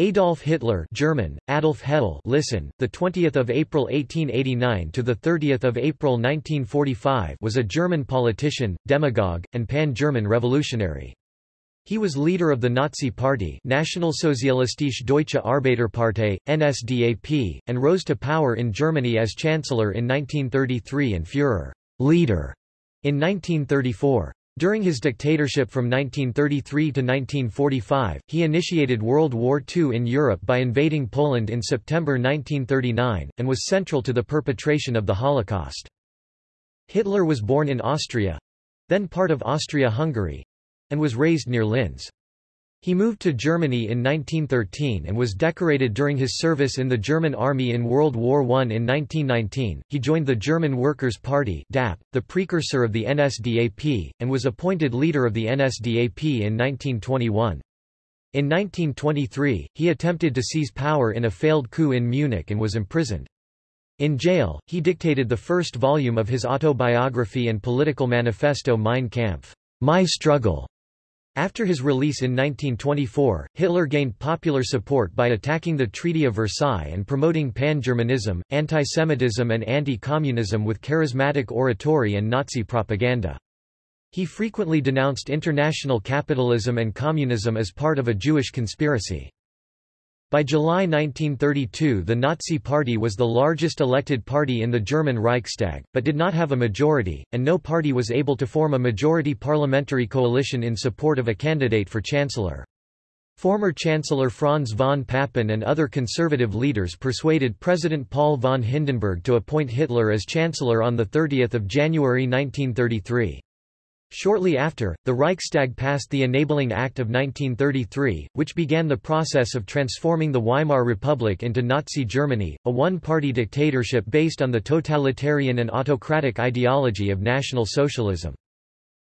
Adolf Hitler German Adolf Hedel listen the 20th of April 1889 to the 30th of April 1945 was a German politician demagogue and pan-German revolutionary. He was leader of the Nazi Party Nationalsozialistische Deutsche Arbeiterpartei NSDAP and rose to power in Germany as chancellor in 1933 and Führer leader in 1934 during his dictatorship from 1933 to 1945, he initiated World War II in Europe by invading Poland in September 1939, and was central to the perpetration of the Holocaust. Hitler was born in Austria—then part of Austria-Hungary—and was raised near Linz. He moved to Germany in 1913 and was decorated during his service in the German army in World War I. In 1919, he joined the German Workers' Party DAP, the precursor of the NSDAP, and was appointed leader of the NSDAP in 1921. In 1923, he attempted to seize power in a failed coup in Munich and was imprisoned. In jail, he dictated the first volume of his autobiography and political manifesto Mein Kampf, My Struggle, after his release in 1924, Hitler gained popular support by attacking the Treaty of Versailles and promoting pan-Germanism, anti-Semitism and anti-communism with charismatic oratory and Nazi propaganda. He frequently denounced international capitalism and communism as part of a Jewish conspiracy. By July 1932 the Nazi Party was the largest elected party in the German Reichstag, but did not have a majority, and no party was able to form a majority parliamentary coalition in support of a candidate for chancellor. Former Chancellor Franz von Papen and other conservative leaders persuaded President Paul von Hindenburg to appoint Hitler as chancellor on 30 January 1933. Shortly after, the Reichstag passed the Enabling Act of 1933, which began the process of transforming the Weimar Republic into Nazi Germany, a one-party dictatorship based on the totalitarian and autocratic ideology of National Socialism.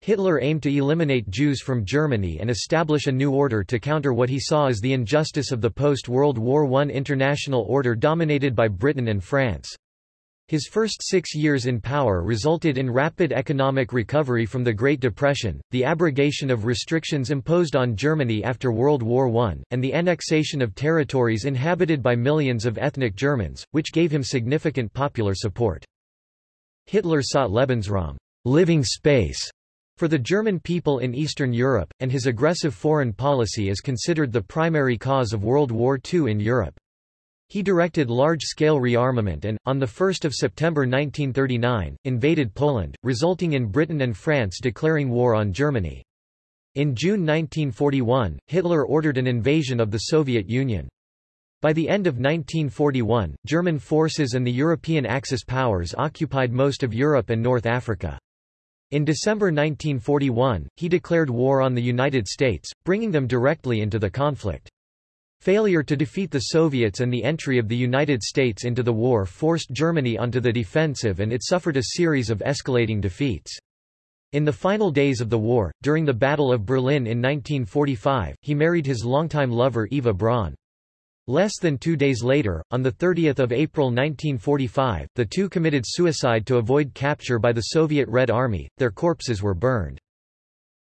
Hitler aimed to eliminate Jews from Germany and establish a new order to counter what he saw as the injustice of the post-World War I international order dominated by Britain and France. His first six years in power resulted in rapid economic recovery from the Great Depression, the abrogation of restrictions imposed on Germany after World War I, and the annexation of territories inhabited by millions of ethnic Germans, which gave him significant popular support. Hitler sought Lebensraum living space", for the German people in Eastern Europe, and his aggressive foreign policy is considered the primary cause of World War II in Europe. He directed large-scale rearmament and, on 1 September 1939, invaded Poland, resulting in Britain and France declaring war on Germany. In June 1941, Hitler ordered an invasion of the Soviet Union. By the end of 1941, German forces and the European Axis powers occupied most of Europe and North Africa. In December 1941, he declared war on the United States, bringing them directly into the conflict. Failure to defeat the Soviets and the entry of the United States into the war forced Germany onto the defensive and it suffered a series of escalating defeats. In the final days of the war, during the Battle of Berlin in 1945, he married his longtime lover Eva Braun. Less than two days later, on 30 April 1945, the two committed suicide to avoid capture by the Soviet Red Army, their corpses were burned.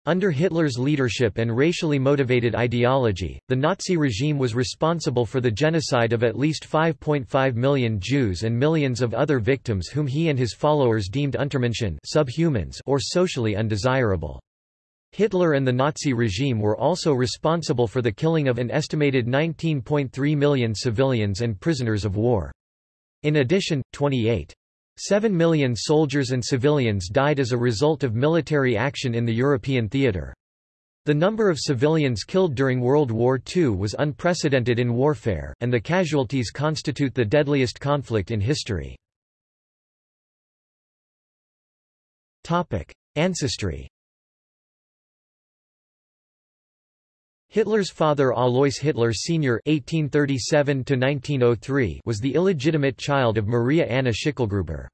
Under Hitler's leadership and racially motivated ideology, the Nazi regime was responsible for the genocide of at least 5.5 million Jews and millions of other victims whom he and his followers deemed Untermenschen subhumans or socially undesirable. Hitler and the Nazi regime were also responsible for the killing of an estimated 19.3 million civilians and prisoners of war. In addition, 28 Seven million soldiers and civilians died as a result of military action in the European theatre. The number of civilians killed during World War II was unprecedented in warfare, and the casualties constitute the deadliest conflict in history. Ancestry Hitler's father Alois Hitler Sr. (1837–1903) was the illegitimate child of Maria Anna Schickelgruber.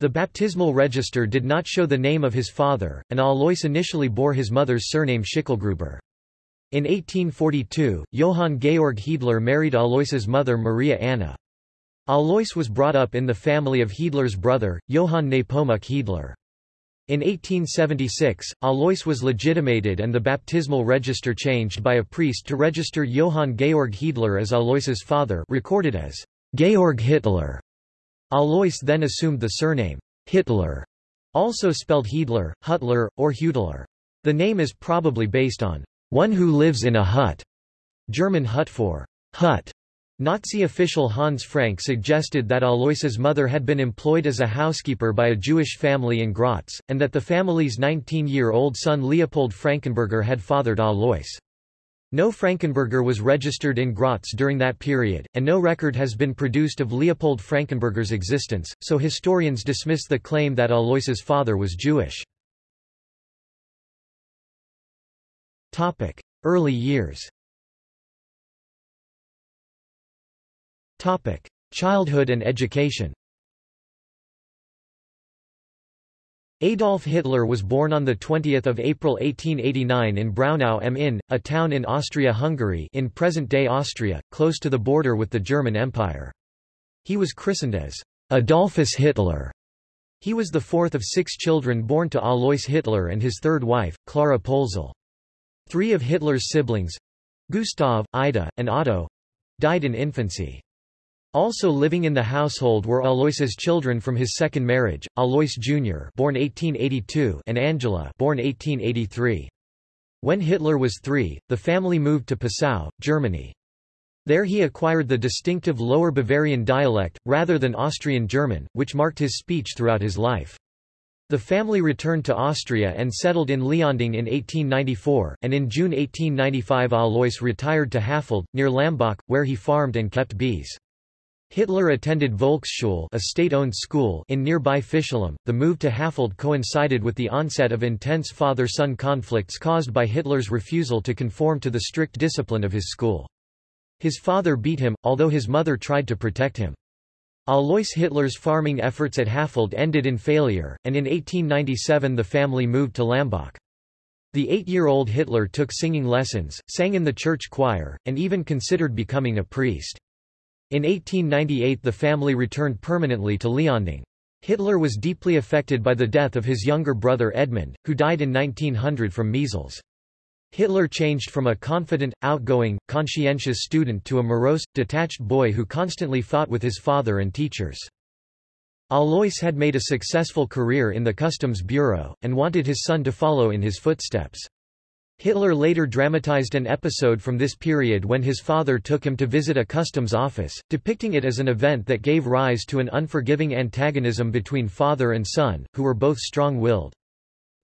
The baptismal register did not show the name of his father, and Alois initially bore his mother's surname Schickelgruber. In 1842, Johann Georg Hiedler married Alois's mother Maria Anna. Alois was brought up in the family of Hiedler's brother, Johann Nepomuk Hiedler. In 1876, Alois was legitimated and the baptismal register changed by a priest to register Johann Georg Hiedler as Alois's father recorded as Georg Hitler. Alois then assumed the surname Hitler, also spelled Hiedler, Hutler, or Hutler. The name is probably based on one who lives in a hut, German Hut for hut. Nazi official Hans Frank suggested that Alois's mother had been employed as a housekeeper by a Jewish family in Graz, and that the family's 19-year-old son Leopold Frankenberger had fathered Alois. No Frankenberger was registered in Graz during that period, and no record has been produced of Leopold Frankenberger's existence, so historians dismiss the claim that Alois's father was Jewish. Early years Topic: Childhood and education. Adolf Hitler was born on 20 April 1889 in Braunau am Inn, a town in Austria-Hungary in present-day Austria, close to the border with the German Empire. He was christened as Adolphus Hitler. He was the fourth of six children born to Alois Hitler and his third wife, Clara Pölzl. Three of Hitler's siblings—Gustav, Ida, and Otto—died in infancy. Also living in the household were Alois's children from his second marriage, Alois Jr. born 1882 and Angela born 1883. When Hitler was three, the family moved to Passau, Germany. There he acquired the distinctive Lower Bavarian dialect, rather than Austrian German, which marked his speech throughout his life. The family returned to Austria and settled in Leonding in 1894, and in June 1895 Alois retired to Hafeld, near Lambach, where he farmed and kept bees. Hitler attended Volksschule a state-owned school in nearby Fischlham. The move to Hafeld coincided with the onset of intense father-son conflicts caused by Hitler's refusal to conform to the strict discipline of his school. His father beat him, although his mother tried to protect him. Alois Hitler's farming efforts at Hafeld ended in failure, and in 1897 the family moved to Lambach. The eight-year-old Hitler took singing lessons, sang in the church choir, and even considered becoming a priest. In 1898 the family returned permanently to Leonding. Hitler was deeply affected by the death of his younger brother Edmund, who died in 1900 from measles. Hitler changed from a confident, outgoing, conscientious student to a morose, detached boy who constantly fought with his father and teachers. Alois had made a successful career in the Customs Bureau, and wanted his son to follow in his footsteps. Hitler later dramatized an episode from this period when his father took him to visit a customs office, depicting it as an event that gave rise to an unforgiving antagonism between father and son, who were both strong-willed.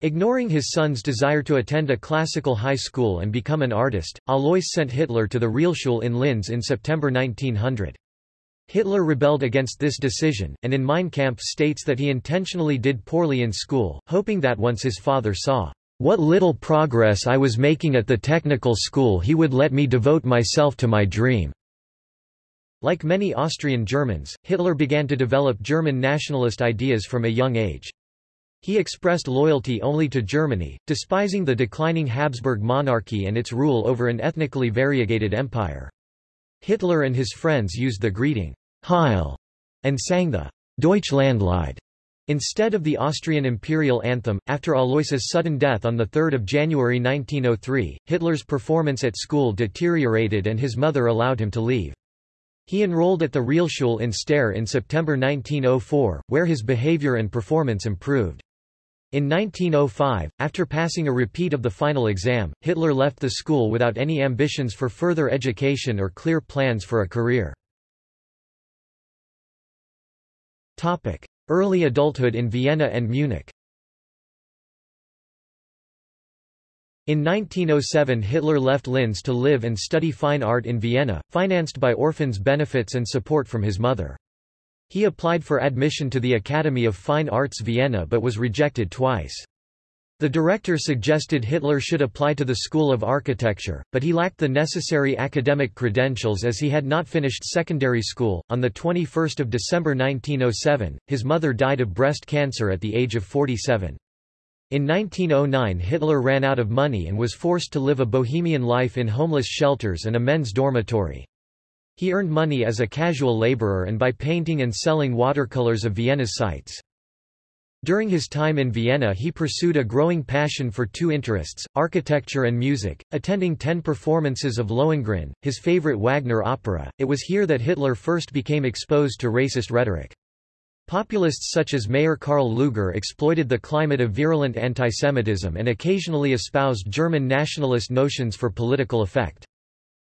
Ignoring his son's desire to attend a classical high school and become an artist, Alois sent Hitler to the Realschule in Linz in September 1900. Hitler rebelled against this decision, and in Mein Kampf states that he intentionally did poorly in school, hoping that once his father saw what little progress I was making at the technical school he would let me devote myself to my dream." Like many Austrian Germans, Hitler began to develop German nationalist ideas from a young age. He expressed loyalty only to Germany, despising the declining Habsburg monarchy and its rule over an ethnically variegated empire. Hitler and his friends used the greeting, Heil, and sang the Deutschlandlied Instead of the Austrian imperial anthem, after Alois's sudden death on 3 January 1903, Hitler's performance at school deteriorated and his mother allowed him to leave. He enrolled at the Realschule in Steyr in September 1904, where his behavior and performance improved. In 1905, after passing a repeat of the final exam, Hitler left the school without any ambitions for further education or clear plans for a career. Topic. Early adulthood in Vienna and Munich In 1907 Hitler left Linz to live and study fine art in Vienna, financed by orphans' benefits and support from his mother. He applied for admission to the Academy of Fine Arts Vienna but was rejected twice. The director suggested Hitler should apply to the School of Architecture, but he lacked the necessary academic credentials as he had not finished secondary school. On the 21st of December 1907, his mother died of breast cancer at the age of 47. In 1909 Hitler ran out of money and was forced to live a bohemian life in homeless shelters and a men's dormitory. He earned money as a casual laborer and by painting and selling watercolors of Vienna's sights. During his time in Vienna he pursued a growing passion for two interests, architecture and music, attending ten performances of Lohengrin, his favorite Wagner opera. It was here that Hitler first became exposed to racist rhetoric. Populists such as Mayor Karl Lueger exploited the climate of virulent antisemitism and occasionally espoused German nationalist notions for political effect.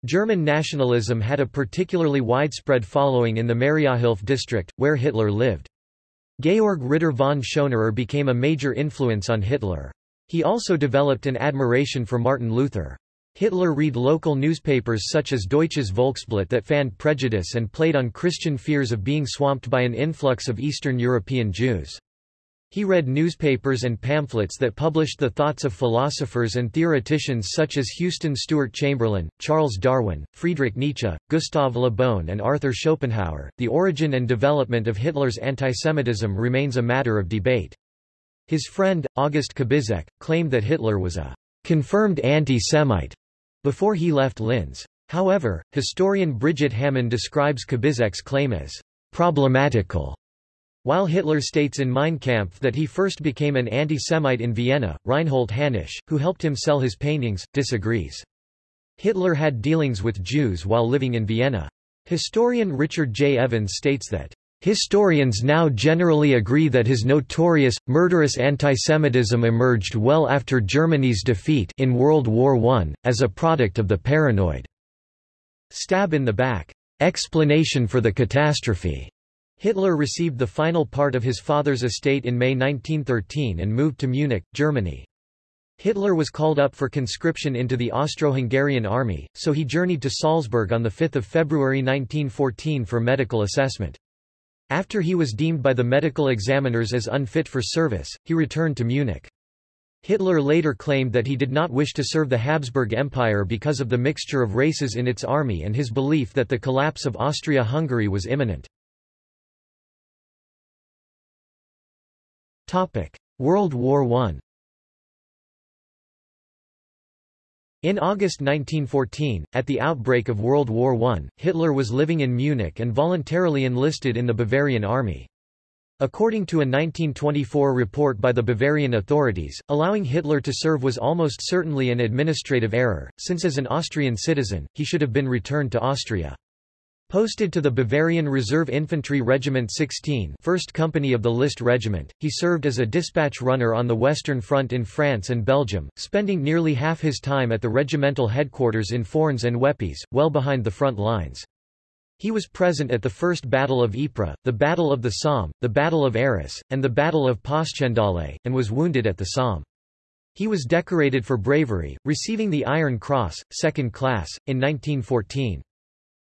German nationalism had a particularly widespread following in the Mariahilf district, where Hitler lived. Georg Ritter von Schönerer became a major influence on Hitler. He also developed an admiration for Martin Luther. Hitler read local newspapers such as Deutsches Volksblatt that fanned prejudice and played on Christian fears of being swamped by an influx of Eastern European Jews. He read newspapers and pamphlets that published the thoughts of philosophers and theoreticians such as Houston Stewart Chamberlain, Charles Darwin, Friedrich Nietzsche, Gustav Le Bon, and Arthur Schopenhauer. The origin and development of Hitler's antisemitism remains a matter of debate. His friend, August Kubizek, claimed that Hitler was a confirmed anti-Semite before he left Linz. However, historian Brigitte Hamann describes Kubizek's claim as problematical while Hitler states in Mein Kampf that he first became an anti-Semite in Vienna, Reinhold Hanusch, who helped him sell his paintings, disagrees. Hitler had dealings with Jews while living in Vienna. Historian Richard J. Evans states that Historians now generally agree that his notorious, murderous antisemitism emerged well after Germany's defeat in World War I, as a product of the paranoid stab in the back explanation for the catastrophe Hitler received the final part of his father's estate in May 1913 and moved to Munich, Germany. Hitler was called up for conscription into the Austro-Hungarian army, so he journeyed to Salzburg on 5 February 1914 for medical assessment. After he was deemed by the medical examiners as unfit for service, he returned to Munich. Hitler later claimed that he did not wish to serve the Habsburg Empire because of the mixture of races in its army and his belief that the collapse of Austria-Hungary was imminent. World War I In August 1914, at the outbreak of World War I, Hitler was living in Munich and voluntarily enlisted in the Bavarian army. According to a 1924 report by the Bavarian authorities, allowing Hitler to serve was almost certainly an administrative error, since as an Austrian citizen, he should have been returned to Austria. Posted to the Bavarian Reserve Infantry Regiment 16 1st Company of the List Regiment, he served as a dispatch runner on the Western Front in France and Belgium, spending nearly half his time at the regimental headquarters in Fournes and Weppes, well behind the front lines. He was present at the First Battle of Ypres, the Battle of the Somme, the Battle of Arras, and the Battle of Passchendaele, and was wounded at the Somme. He was decorated for bravery, receiving the Iron Cross, second class, in 1914.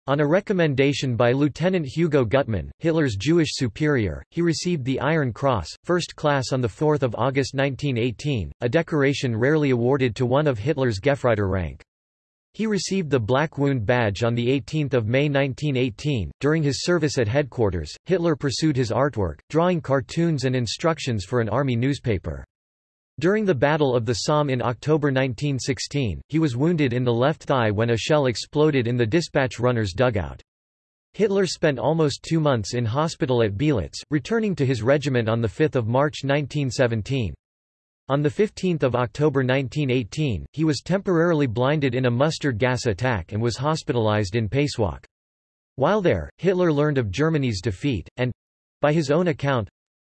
On a recommendation by Lieutenant Hugo Gutmann, Hitler's Jewish superior, he received the Iron Cross, first class on 4 August 1918, a decoration rarely awarded to one of Hitler's Gefreiter rank. He received the Black Wound Badge on 18 May 1918. During his service at headquarters, Hitler pursued his artwork, drawing cartoons and instructions for an army newspaper. During the Battle of the Somme in October 1916, he was wounded in the left thigh when a shell exploded in the dispatch runner's dugout. Hitler spent almost two months in hospital at Beelitz, returning to his regiment on 5 March 1917. On 15 October 1918, he was temporarily blinded in a mustard gas attack and was hospitalized in Pasewalk. While there, Hitler learned of Germany's defeat, and—by his own account,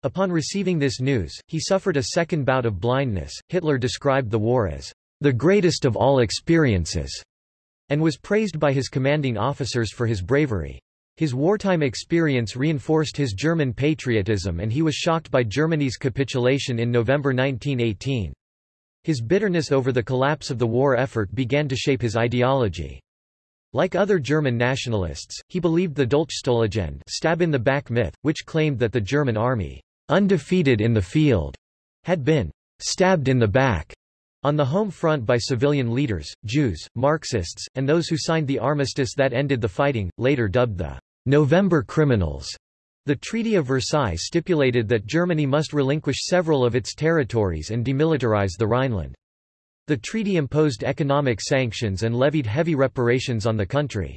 Upon receiving this news, he suffered a second bout of blindness. Hitler described the war as the greatest of all experiences and was praised by his commanding officers for his bravery. His wartime experience reinforced his German patriotism and he was shocked by Germany's capitulation in November 1918. His bitterness over the collapse of the war effort began to shape his ideology. Like other German nationalists, he believed the Dolchstoßlegende stab in the back myth, which claimed that the German army undefeated in the field, had been stabbed in the back on the home front by civilian leaders, Jews, Marxists, and those who signed the armistice that ended the fighting, later dubbed the November Criminals. The Treaty of Versailles stipulated that Germany must relinquish several of its territories and demilitarize the Rhineland. The treaty imposed economic sanctions and levied heavy reparations on the country.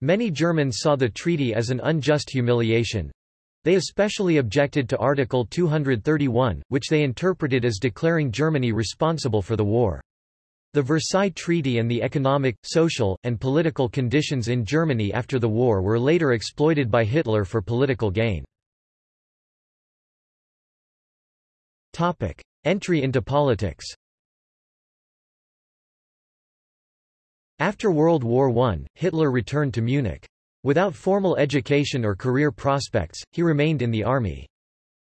Many Germans saw the treaty as an unjust humiliation, They especially objected to Article 231, which they interpreted as declaring Germany responsible for the war. The Versailles Treaty and the economic, social, and political conditions in Germany after the war were later exploited by Hitler for political gain. Entry into politics After World War I, Hitler returned to Munich. Without formal education or career prospects, he remained in the army.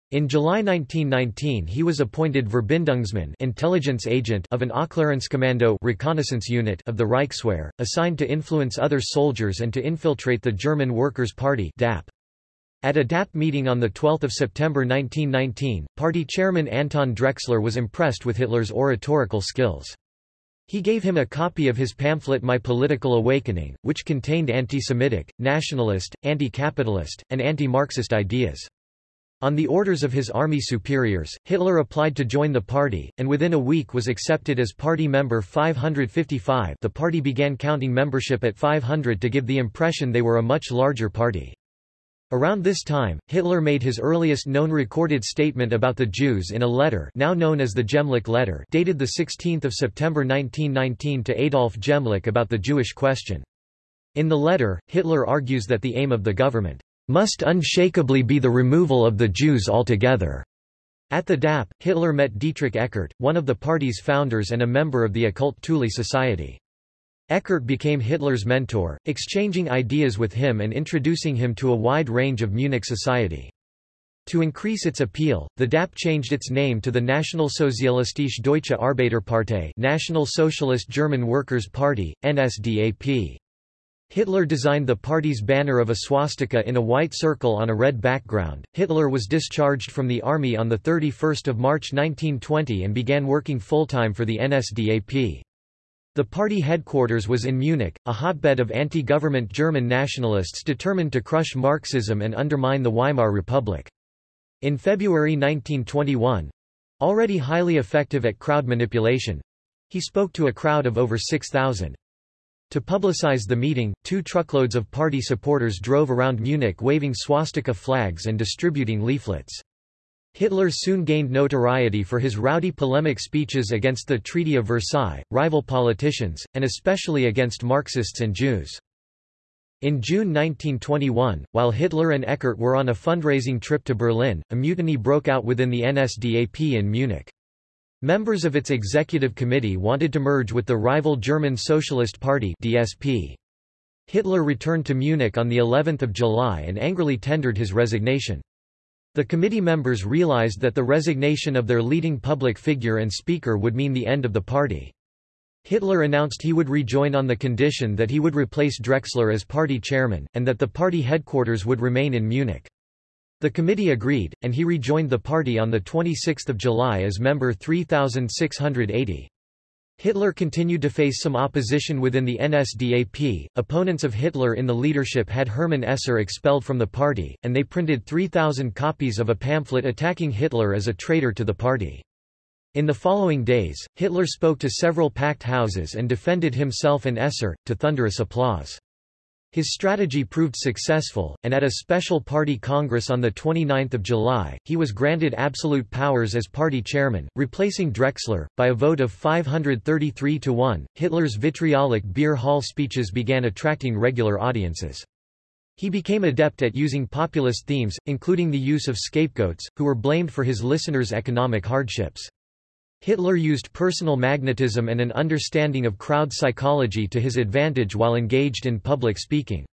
In July 1919 he was appointed Verbindungsmann intelligence agent of an Aufklärungskommando reconnaissance unit of the Reichswehr, assigned to influence other soldiers and to infiltrate the German Workers' Party DAP. At a DAP meeting on 12 September 1919, party chairman Anton Drexler was impressed with Hitler's oratorical skills. He gave him a copy of his pamphlet My Political Awakening, which contained anti-Semitic, nationalist, anti-capitalist, and anti-Marxist ideas. On the orders of his army superiors, Hitler applied to join the party, and within a week was accepted as party member 555 the party began counting membership at 500 to give the impression they were a much larger party. Around this time, Hitler made his earliest known recorded statement about the Jews in a letter now known as the Gemlich letter dated 16 September 1919 to Adolf Gemlich about the Jewish question. In the letter, Hitler argues that the aim of the government must unshakably be the removal of the Jews altogether. At the DAP, Hitler met Dietrich Eckart, one of the party's founders and a member of the occult Thule Society. Eckart became Hitler's mentor, exchanging ideas with him and introducing him to a wide range of Munich society. To increase its appeal, the DAP changed its name to the Nationalsozialistische Deutsche Arbeiterpartei National Socialist German Workers' Party, NSDAP. Hitler designed the party's banner of a swastika in a white circle on a red background. Hitler was discharged from the army on 31 March 1920 and began working full-time for the NSDAP. The party headquarters was in Munich, a hotbed of anti-government German nationalists determined to crush Marxism and undermine the Weimar Republic. In February 1921—already highly effective at crowd manipulation—he spoke to a crowd of over 6,000. To publicize the meeting, two truckloads of party supporters drove around Munich waving swastika flags and distributing leaflets. Hitler soon gained notoriety for his rowdy polemic speeches against the Treaty of Versailles, rival politicians, and especially against Marxists and Jews. In June 1921, while Hitler and Eckart were on a fundraising trip to Berlin, a mutiny broke out within the NSDAP in Munich. Members of its executive committee wanted to merge with the rival German Socialist Party DSP. Hitler returned to Munich on the 11th of July and angrily tendered his resignation. The committee members realized that the resignation of their leading public figure and speaker would mean the end of the party. Hitler announced he would rejoin on the condition that he would replace Drexler as party chairman, and that the party headquarters would remain in Munich. The committee agreed, and he rejoined the party on 26 July as member 3680. Hitler continued to face some opposition within the NSDAP. Opponents of Hitler in the leadership had Hermann Esser expelled from the party, and they printed 3,000 copies of a pamphlet attacking Hitler as a traitor to the party. In the following days, Hitler spoke to several packed houses and defended himself and Esser, to thunderous applause. His strategy proved successful, and at a special party congress on 29 July, he was granted absolute powers as party chairman, replacing Drexler. By a vote of 533 to 1, Hitler's vitriolic beer hall speeches began attracting regular audiences. He became adept at using populist themes, including the use of scapegoats, who were blamed for his listeners' economic hardships. Hitler used personal magnetism and an understanding of crowd psychology to his advantage while engaged in public speaking.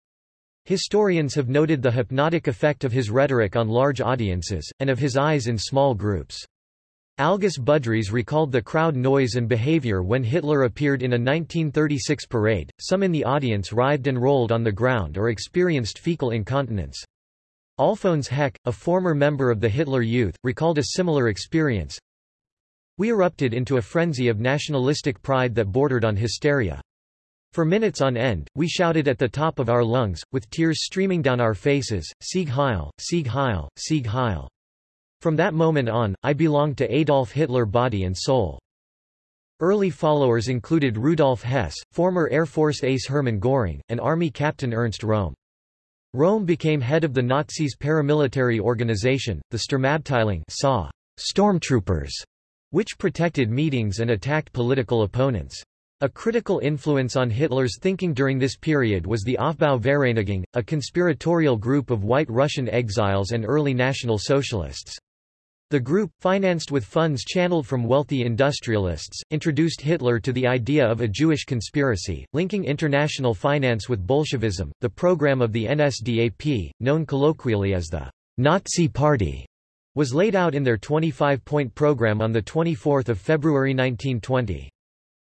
Historians have noted the hypnotic effect of his rhetoric on large audiences, and of his eyes in small groups. Algis Budrys recalled the crowd noise and behavior when Hitler appeared in a 1936 parade, some in the audience writhed and rolled on the ground or experienced fecal incontinence. Alfons Heck, a former member of the Hitler Youth, recalled a similar experience, we erupted into a frenzy of nationalistic pride that bordered on hysteria. For minutes on end, we shouted at the top of our lungs, with tears streaming down our faces, Sieg Heil, Sieg Heil, Sieg Heil. From that moment on, I belonged to Adolf Hitler body and soul. Early followers included Rudolf Hess, former Air Force ace Hermann Göring, and Army Captain Ernst Röhm. Röhm became head of the Nazis' paramilitary organization, the Sturmabteilung SA, stormtroopers, which protected meetings and attacked political opponents. A critical influence on Hitler's thinking during this period was the Aufbau-Vereinigung, a conspiratorial group of white Russian exiles and early National Socialists. The group, financed with funds channeled from wealthy industrialists, introduced Hitler to the idea of a Jewish conspiracy, linking international finance with Bolshevism. The program of the NSDAP, known colloquially as the Nazi Party, was laid out in their 25-point program on 24 February 1920.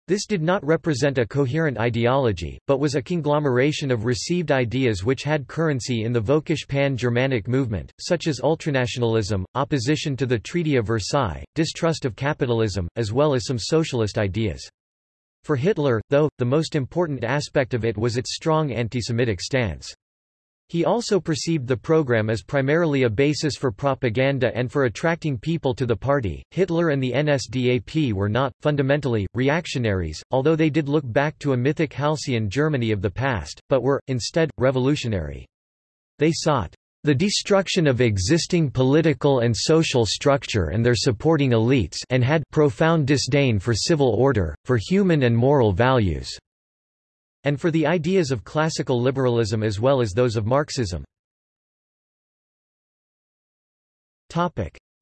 This did not represent a coherent ideology, but was a conglomeration of received ideas which had currency in the Völkisch pan-Germanic movement, such as ultranationalism, opposition to the Treaty of Versailles, distrust of capitalism, as well as some socialist ideas. For Hitler, though, the most important aspect of it was its strong anti-Semitic stance. He also perceived the program as primarily a basis for propaganda and for attracting people to the party. Hitler and the NSDAP were not, fundamentally, reactionaries, although they did look back to a mythic halcyon Germany of the past, but were, instead, revolutionary. They sought the destruction of existing political and social structure and their supporting elites and had profound disdain for civil order, for human and moral values and for the ideas of classical liberalism as well as those of Marxism.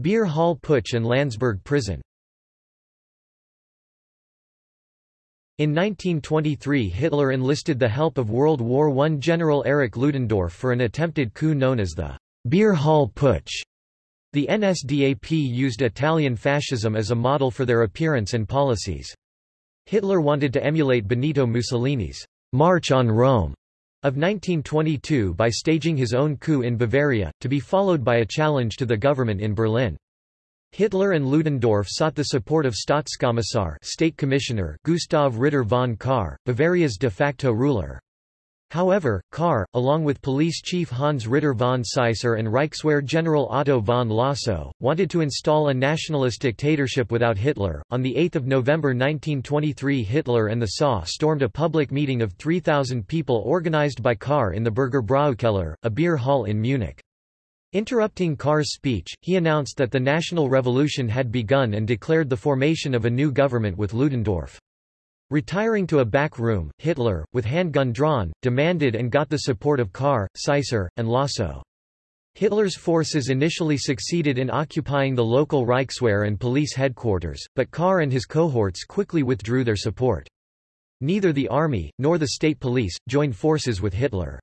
Beer Hall Putsch and Landsberg prison In 1923 Hitler enlisted the help of World War I General Erich Ludendorff for an attempted coup known as the Beer Hall Putsch. The NSDAP used Italian fascism as a model for their appearance and policies. Hitler wanted to emulate Benito Mussolini's March on Rome of 1922 by staging his own coup in Bavaria, to be followed by a challenge to the government in Berlin. Hitler and Ludendorff sought the support of Staatskommissar State Commissioner Gustav Ritter von Kahr, Bavaria's de facto ruler. However, Kahr, along with police chief Hans Ritter von Seisser and Reichswehr General Otto von Lossow, wanted to install a nationalist dictatorship without Hitler. On 8 November 1923 Hitler and the SA stormed a public meeting of 3,000 people organized by Kahr in the Bürgerbräukeller, a beer hall in Munich. Interrupting Kahr's speech, he announced that the national revolution had begun and declared the formation of a new government with Ludendorff. Retiring to a back room, Hitler, with handgun drawn, demanded and got the support of Kahr, Seisser, and Lossow. Hitler's forces initially succeeded in occupying the local Reichswehr and police headquarters, but Kahr and his cohorts quickly withdrew their support. Neither the army, nor the state police, joined forces with Hitler.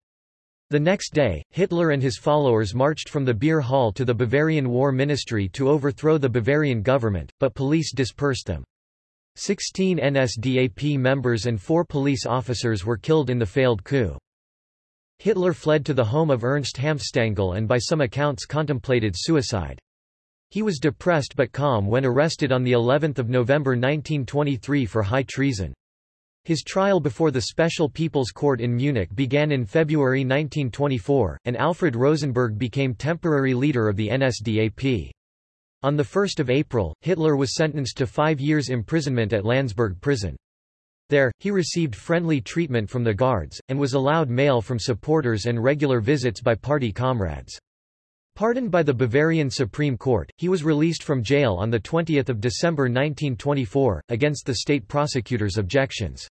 The next day, Hitler and his followers marched from the beer hall to the Bavarian War Ministry to overthrow the Bavarian government, but police dispersed them. Sixteen NSDAP members and four police officers were killed in the failed coup. Hitler fled to the home of Ernst Hanfstaengl and by some accounts contemplated suicide. He was depressed but calm when arrested on the 11th of November 1923 for high treason. His trial before the Special People's Court in Munich began in February 1924, and Alfred Rosenberg became temporary leader of the NSDAP. On 1 April, Hitler was sentenced to five years imprisonment at Landsberg prison. There, he received friendly treatment from the guards, and was allowed mail from supporters and regular visits by party comrades. Pardoned by the Bavarian Supreme Court, he was released from jail on 20 December 1924, against the state prosecutor's objections.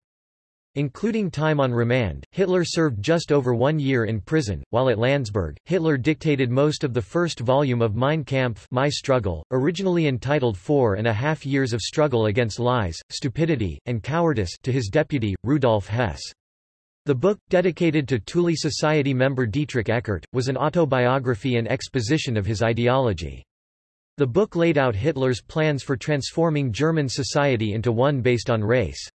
Including time on remand, Hitler served just over one year in prison. While at Landsberg, Hitler dictated most of the first volume of Mein Kampf My Struggle, originally entitled Four and a Half Years of Struggle Against Lies, Stupidity, and Cowardice to his deputy, Rudolf Hess. The book, dedicated to Thule Society member Dietrich Eckart, was an autobiography and exposition of his ideology. The book laid out Hitler's plans for transforming German society into one based on race.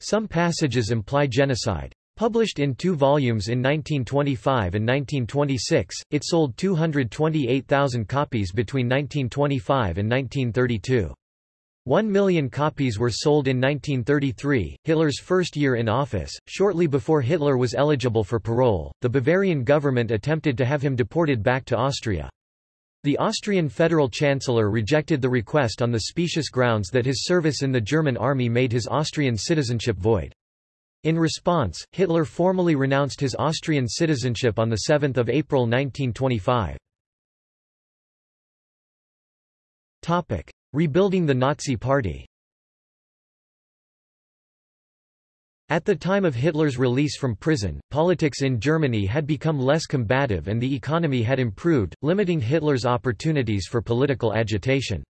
Some passages imply genocide. Published in two volumes in 1925 and 1926, it sold 228,000 copies between 1925 and 1932. One million copies were sold in 1933, Hitler's first year in office. Shortly before Hitler was eligible for parole, the Bavarian government attempted to have him deported back to Austria. The Austrian federal chancellor rejected the request on the specious grounds that his service in the German army made his Austrian citizenship void. In response, Hitler formally renounced his Austrian citizenship on 7 April 1925. Rebuilding the Nazi Party At the time of Hitler's release from prison, politics in Germany had become less combative and the economy had improved, limiting Hitler's opportunities for political agitation.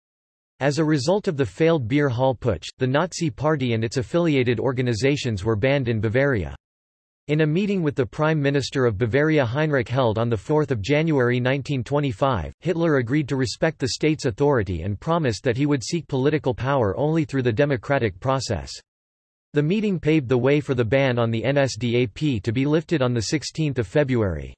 As a result of the failed Beer Hall Putsch, the Nazi Party and its affiliated organizations were banned in Bavaria. In a meeting with the Prime Minister of Bavaria Heinrich held on 4 January 1925, Hitler agreed to respect the state's authority and promised that he would seek political power only through the democratic process. The meeting paved the way for the ban on the NSDAP to be lifted on 16 February.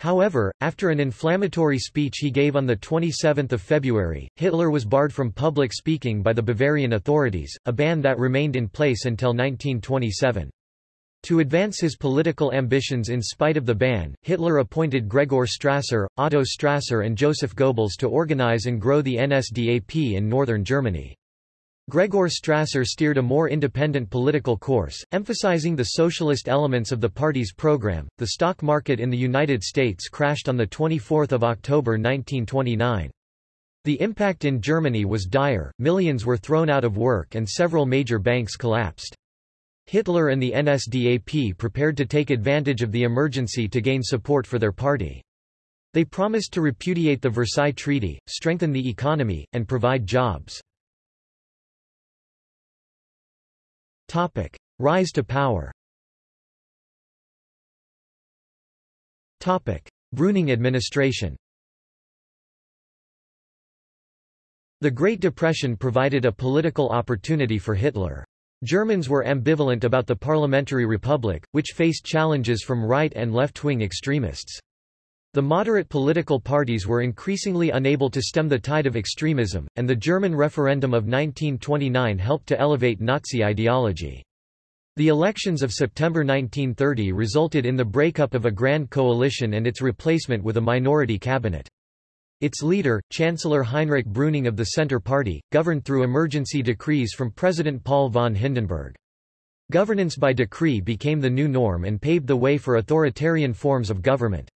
However, after an inflammatory speech he gave on 27 February, Hitler was barred from public speaking by the Bavarian authorities, a ban that remained in place until 1927. To advance his political ambitions in spite of the ban, Hitler appointed Gregor Strasser, Otto Strasser and Joseph Goebbels to organize and grow the NSDAP in northern Germany. Gregor Strasser steered a more independent political course, emphasizing the socialist elements of the party's program. The stock market in the United States crashed on the 24th of October 1929. The impact in Germany was dire, millions were thrown out of work and several major banks collapsed. Hitler and the NSDAP prepared to take advantage of the emergency to gain support for their party. They promised to repudiate the Versailles Treaty, strengthen the economy, and provide jobs. Topic: Rise to power. Topic: Brüning administration. The Great Depression provided a political opportunity for Hitler. Germans were ambivalent about the parliamentary republic, which faced challenges from right and left-wing extremists. The moderate political parties were increasingly unable to stem the tide of extremism, and the German referendum of 1929 helped to elevate Nazi ideology. The elections of September 1930 resulted in the breakup of a grand coalition and its replacement with a minority cabinet. Its leader, Chancellor Heinrich Brüning of the Centre Party, governed through emergency decrees from President Paul von Hindenburg. Governance by decree became the new norm and paved the way for authoritarian forms of government.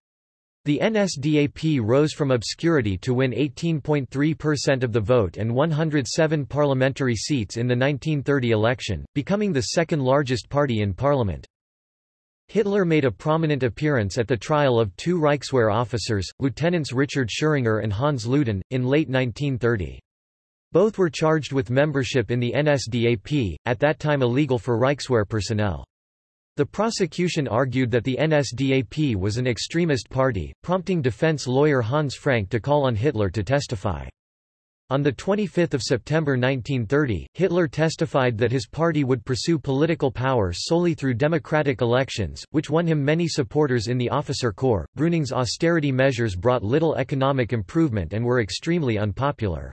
The NSDAP rose from obscurity to win 18.3% of the vote and 107 parliamentary seats in the 1930 election, becoming the second largest party in parliament. Hitler made a prominent appearance at the trial of two Reichswehr officers, Lieutenants Richard Scheringer and Hans Ludin, in late 1930. Both were charged with membership in the NSDAP, at that time illegal for Reichswehr personnel. The prosecution argued that the NSDAP was an extremist party, prompting defense lawyer Hans Frank to call on Hitler to testify. On 25 September 1930, Hitler testified that his party would pursue political power solely through democratic elections, which won him many supporters in the officer corps. Brüning's austerity measures brought little economic improvement and were extremely unpopular.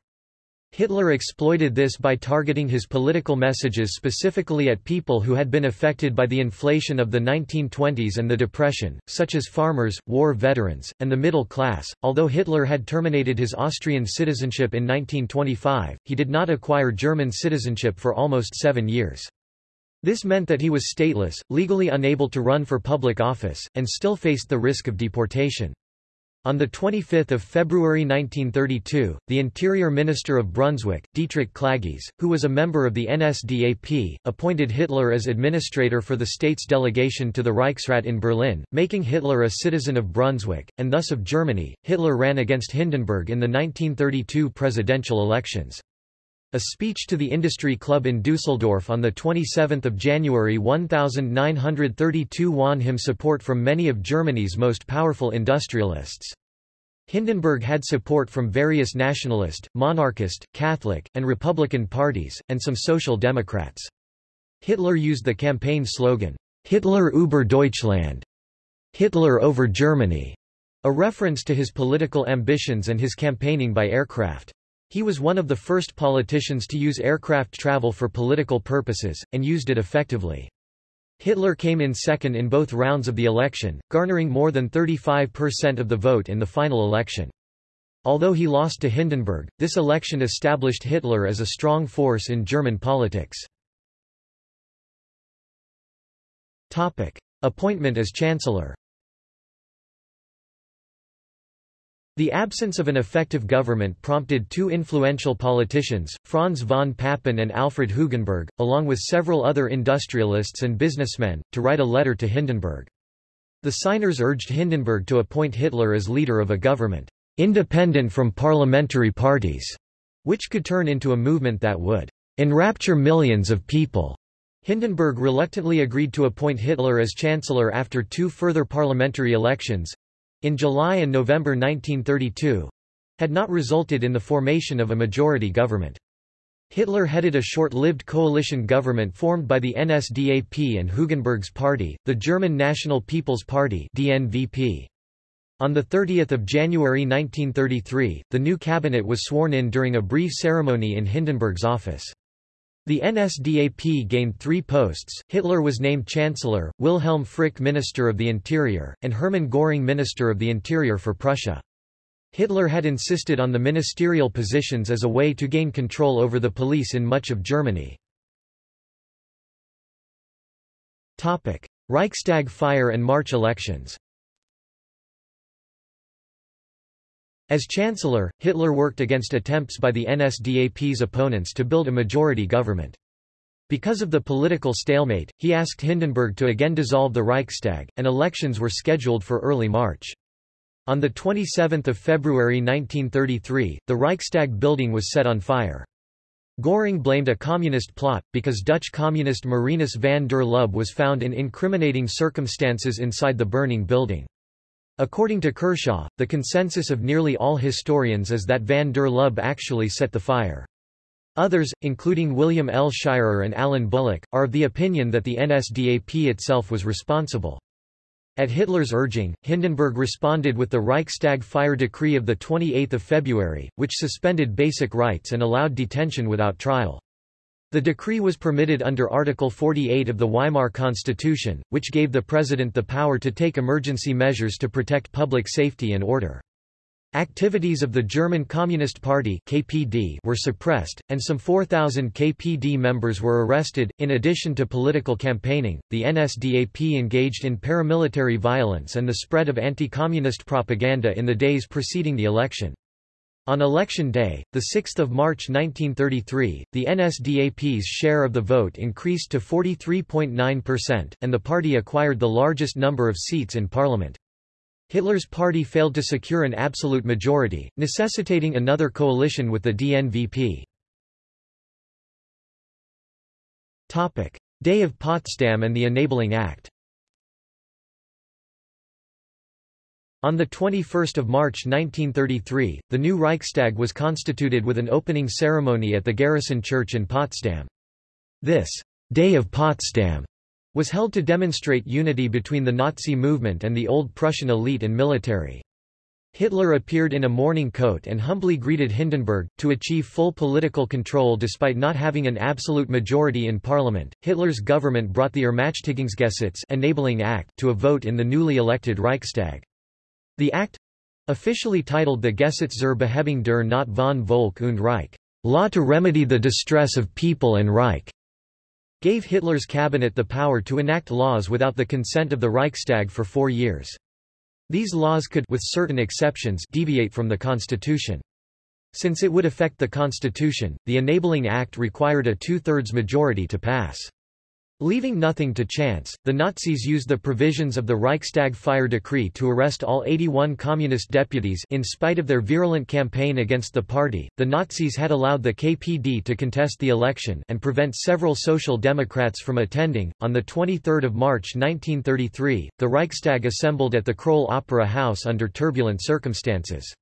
Hitler exploited this by targeting his political messages specifically at people who had been affected by the inflation of the 1920s and the Depression, such as farmers, war veterans, and the middle class. Although Hitler had terminated his Austrian citizenship in 1925, he did not acquire German citizenship for almost seven years. This meant that he was stateless, legally unable to run for public office, and still faced the risk of deportation. On 25 February 1932, the Interior Minister of Brunswick, Dietrich Klagges, who was a member of the NSDAP, appointed Hitler as administrator for the state's delegation to the Reichsrat in Berlin, making Hitler a citizen of Brunswick, and thus of Germany. Hitler ran against Hindenburg in the 1932 presidential elections. A speech to the Industry Club in Dusseldorf on 27 January 1932 won him support from many of Germany's most powerful industrialists. Hindenburg had support from various nationalist, monarchist, Catholic, and Republican parties, and some Social Democrats. Hitler used the campaign slogan, Hitler über Deutschland, Hitler over Germany, a reference to his political ambitions and his campaigning by aircraft. He was one of the first politicians to use aircraft travel for political purposes, and used it effectively. Hitler came in second in both rounds of the election, garnering more than 35% of the vote in the final election. Although he lost to Hindenburg, this election established Hitler as a strong force in German politics. Topic. Appointment as Chancellor The absence of an effective government prompted two influential politicians, Franz von Papen and Alfred Hugenberg, along with several other industrialists and businessmen, to write a letter to Hindenburg. The signers urged Hindenburg to appoint Hitler as leader of a government, independent from parliamentary parties, which could turn into a movement that would enrapture millions of people. Hindenburg reluctantly agreed to appoint Hitler as chancellor after two further parliamentary elections, in July and November 1932 had not resulted in the formation of a majority government. Hitler headed a short-lived coalition government formed by the NSDAP and Hugenberg's party, the German National People's Party DNVP. On 30 January 1933, the new cabinet was sworn in during a brief ceremony in Hindenburg's office. The NSDAP gained three posts, Hitler was named Chancellor, Wilhelm Frick Minister of the Interior, and Hermann Göring Minister of the Interior for Prussia. Hitler had insisted on the ministerial positions as a way to gain control over the police in much of Germany. Reichstag fire and March elections As Chancellor, Hitler worked against attempts by the NSDAP's opponents to build a majority government. Because of the political stalemate, he asked Hindenburg to again dissolve the Reichstag, and elections were scheduled for early March. On 27 February 1933, the Reichstag building was set on fire. Göring blamed a communist plot, because Dutch communist Marinus van der Lubbe was found in incriminating circumstances inside the burning building. According to Kershaw, the consensus of nearly all historians is that van der Lubbe actually set the fire. Others, including William L. Shirer and Alan Bullock, are of the opinion that the NSDAP itself was responsible. At Hitler's urging, Hindenburg responded with the Reichstag fire decree of 28 February, which suspended basic rights and allowed detention without trial. The decree was permitted under Article 48 of the Weimar Constitution, which gave the president the power to take emergency measures to protect public safety and order. Activities of the German Communist Party (KPD) were suppressed, and some 4,000 KPD members were arrested. In addition to political campaigning, the NSDAP engaged in paramilitary violence and the spread of anti-communist propaganda in the days preceding the election. On election day, 6 March 1933, the NSDAP's share of the vote increased to 43.9%, and the party acquired the largest number of seats in parliament. Hitler's party failed to secure an absolute majority, necessitating another coalition with the DNVP. Day of Potsdam and the Enabling Act On 21 March 1933, the new Reichstag was constituted with an opening ceremony at the Garrison Church in Potsdam. This Day of Potsdam was held to demonstrate unity between the Nazi movement and the old Prussian elite and military. Hitler appeared in a morning coat and humbly greeted Hindenburg. To achieve full political control despite not having an absolute majority in parliament, Hitler's government brought the Ermächtigungsgesetz enabling act to a vote in the newly elected Reichstag. The act officially titled the Gesetz zur Behebung der Not von Volk und Reich, Law to Remedy the Distress of People and Reich, gave Hitler's cabinet the power to enact laws without the consent of the Reichstag for four years. These laws could with certain exceptions deviate from the constitution. Since it would affect the constitution, the Enabling Act required a two-thirds majority to pass. Leaving nothing to chance, the Nazis used the provisions of the Reichstag fire decree to arrest all 81 communist deputies in spite of their virulent campaign against the party. The Nazis had allowed the KPD to contest the election and prevent several social democrats from attending. On the 23rd of March 1933, the Reichstag assembled at the Kroll Opera House under turbulent circumstances.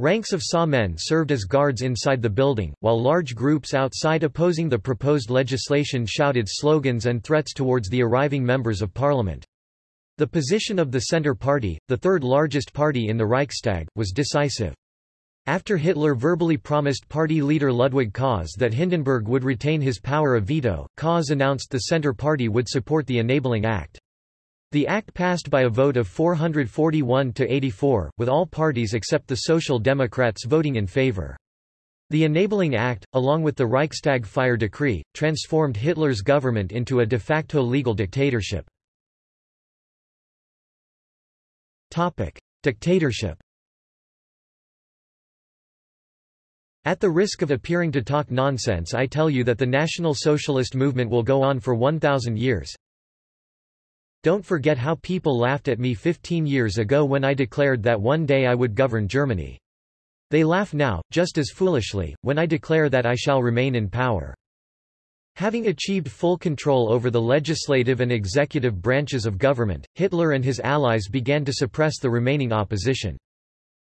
Ranks of SA men served as guards inside the building, while large groups outside opposing the proposed legislation shouted slogans and threats towards the arriving members of parliament. The position of the Centre Party, the third largest party in the Reichstag, was decisive. After Hitler verbally promised party leader Ludwig Kaas that Hindenburg would retain his power of veto, Kaas announced the Centre Party would support the Enabling Act. The act passed by a vote of 441 to 84, with all parties except the Social Democrats voting in favor. The Enabling Act, along with the Reichstag fire decree, transformed Hitler's government into a de facto legal dictatorship. Topic: Dictatorship. At the risk of appearing to talk nonsense I tell you that the National Socialist movement will go on for 1,000 years. Don't forget how people laughed at me 15 years ago when I declared that one day I would govern Germany. They laugh now, just as foolishly, when I declare that I shall remain in power. Having achieved full control over the legislative and executive branches of government, Hitler and his allies began to suppress the remaining opposition.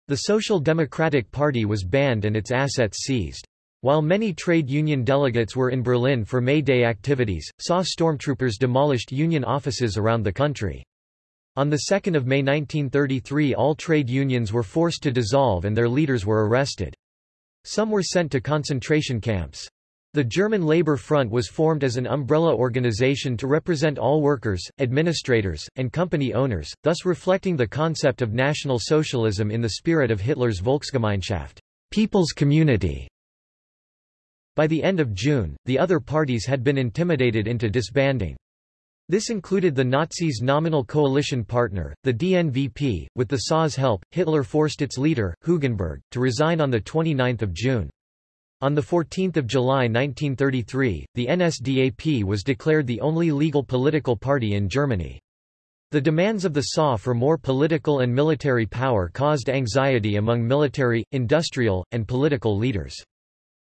The Social Democratic Party was banned and its assets seized. While many trade union delegates were in Berlin for May Day activities, SA stormtroopers demolished union offices around the country. On 2 May 1933 all trade unions were forced to dissolve and their leaders were arrested. Some were sent to concentration camps. The German Labour Front was formed as an umbrella organization to represent all workers, administrators, and company owners, thus reflecting the concept of National Socialism in the spirit of Hitler's Volksgemeinschaft people's community". By the end of June, the other parties had been intimidated into disbanding. This included the Nazis' nominal coalition partner, the DNVP. With the SA's help, Hitler forced its leader, Hugenberg, to resign on 29 June. On 14 July 1933, the NSDAP was declared the only legal political party in Germany. The demands of the SA for more political and military power caused anxiety among military, industrial, and political leaders.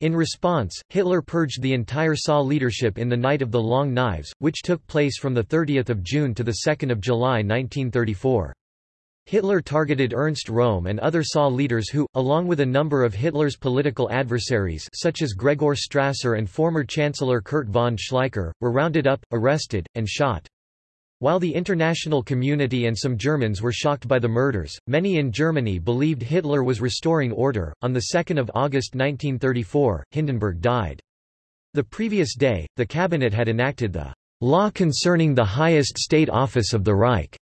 In response, Hitler purged the entire SA leadership in the Night of the Long Knives, which took place from 30 June to 2 July 1934. Hitler targeted Ernst Röhm and other SA leaders who, along with a number of Hitler's political adversaries such as Gregor Strasser and former Chancellor Kurt von Schleicher, were rounded up, arrested, and shot. While the international community and some Germans were shocked by the murders, many in Germany believed Hitler was restoring order. On 2 August 1934, Hindenburg died. The previous day, the cabinet had enacted the law concerning the highest state office of the Reich.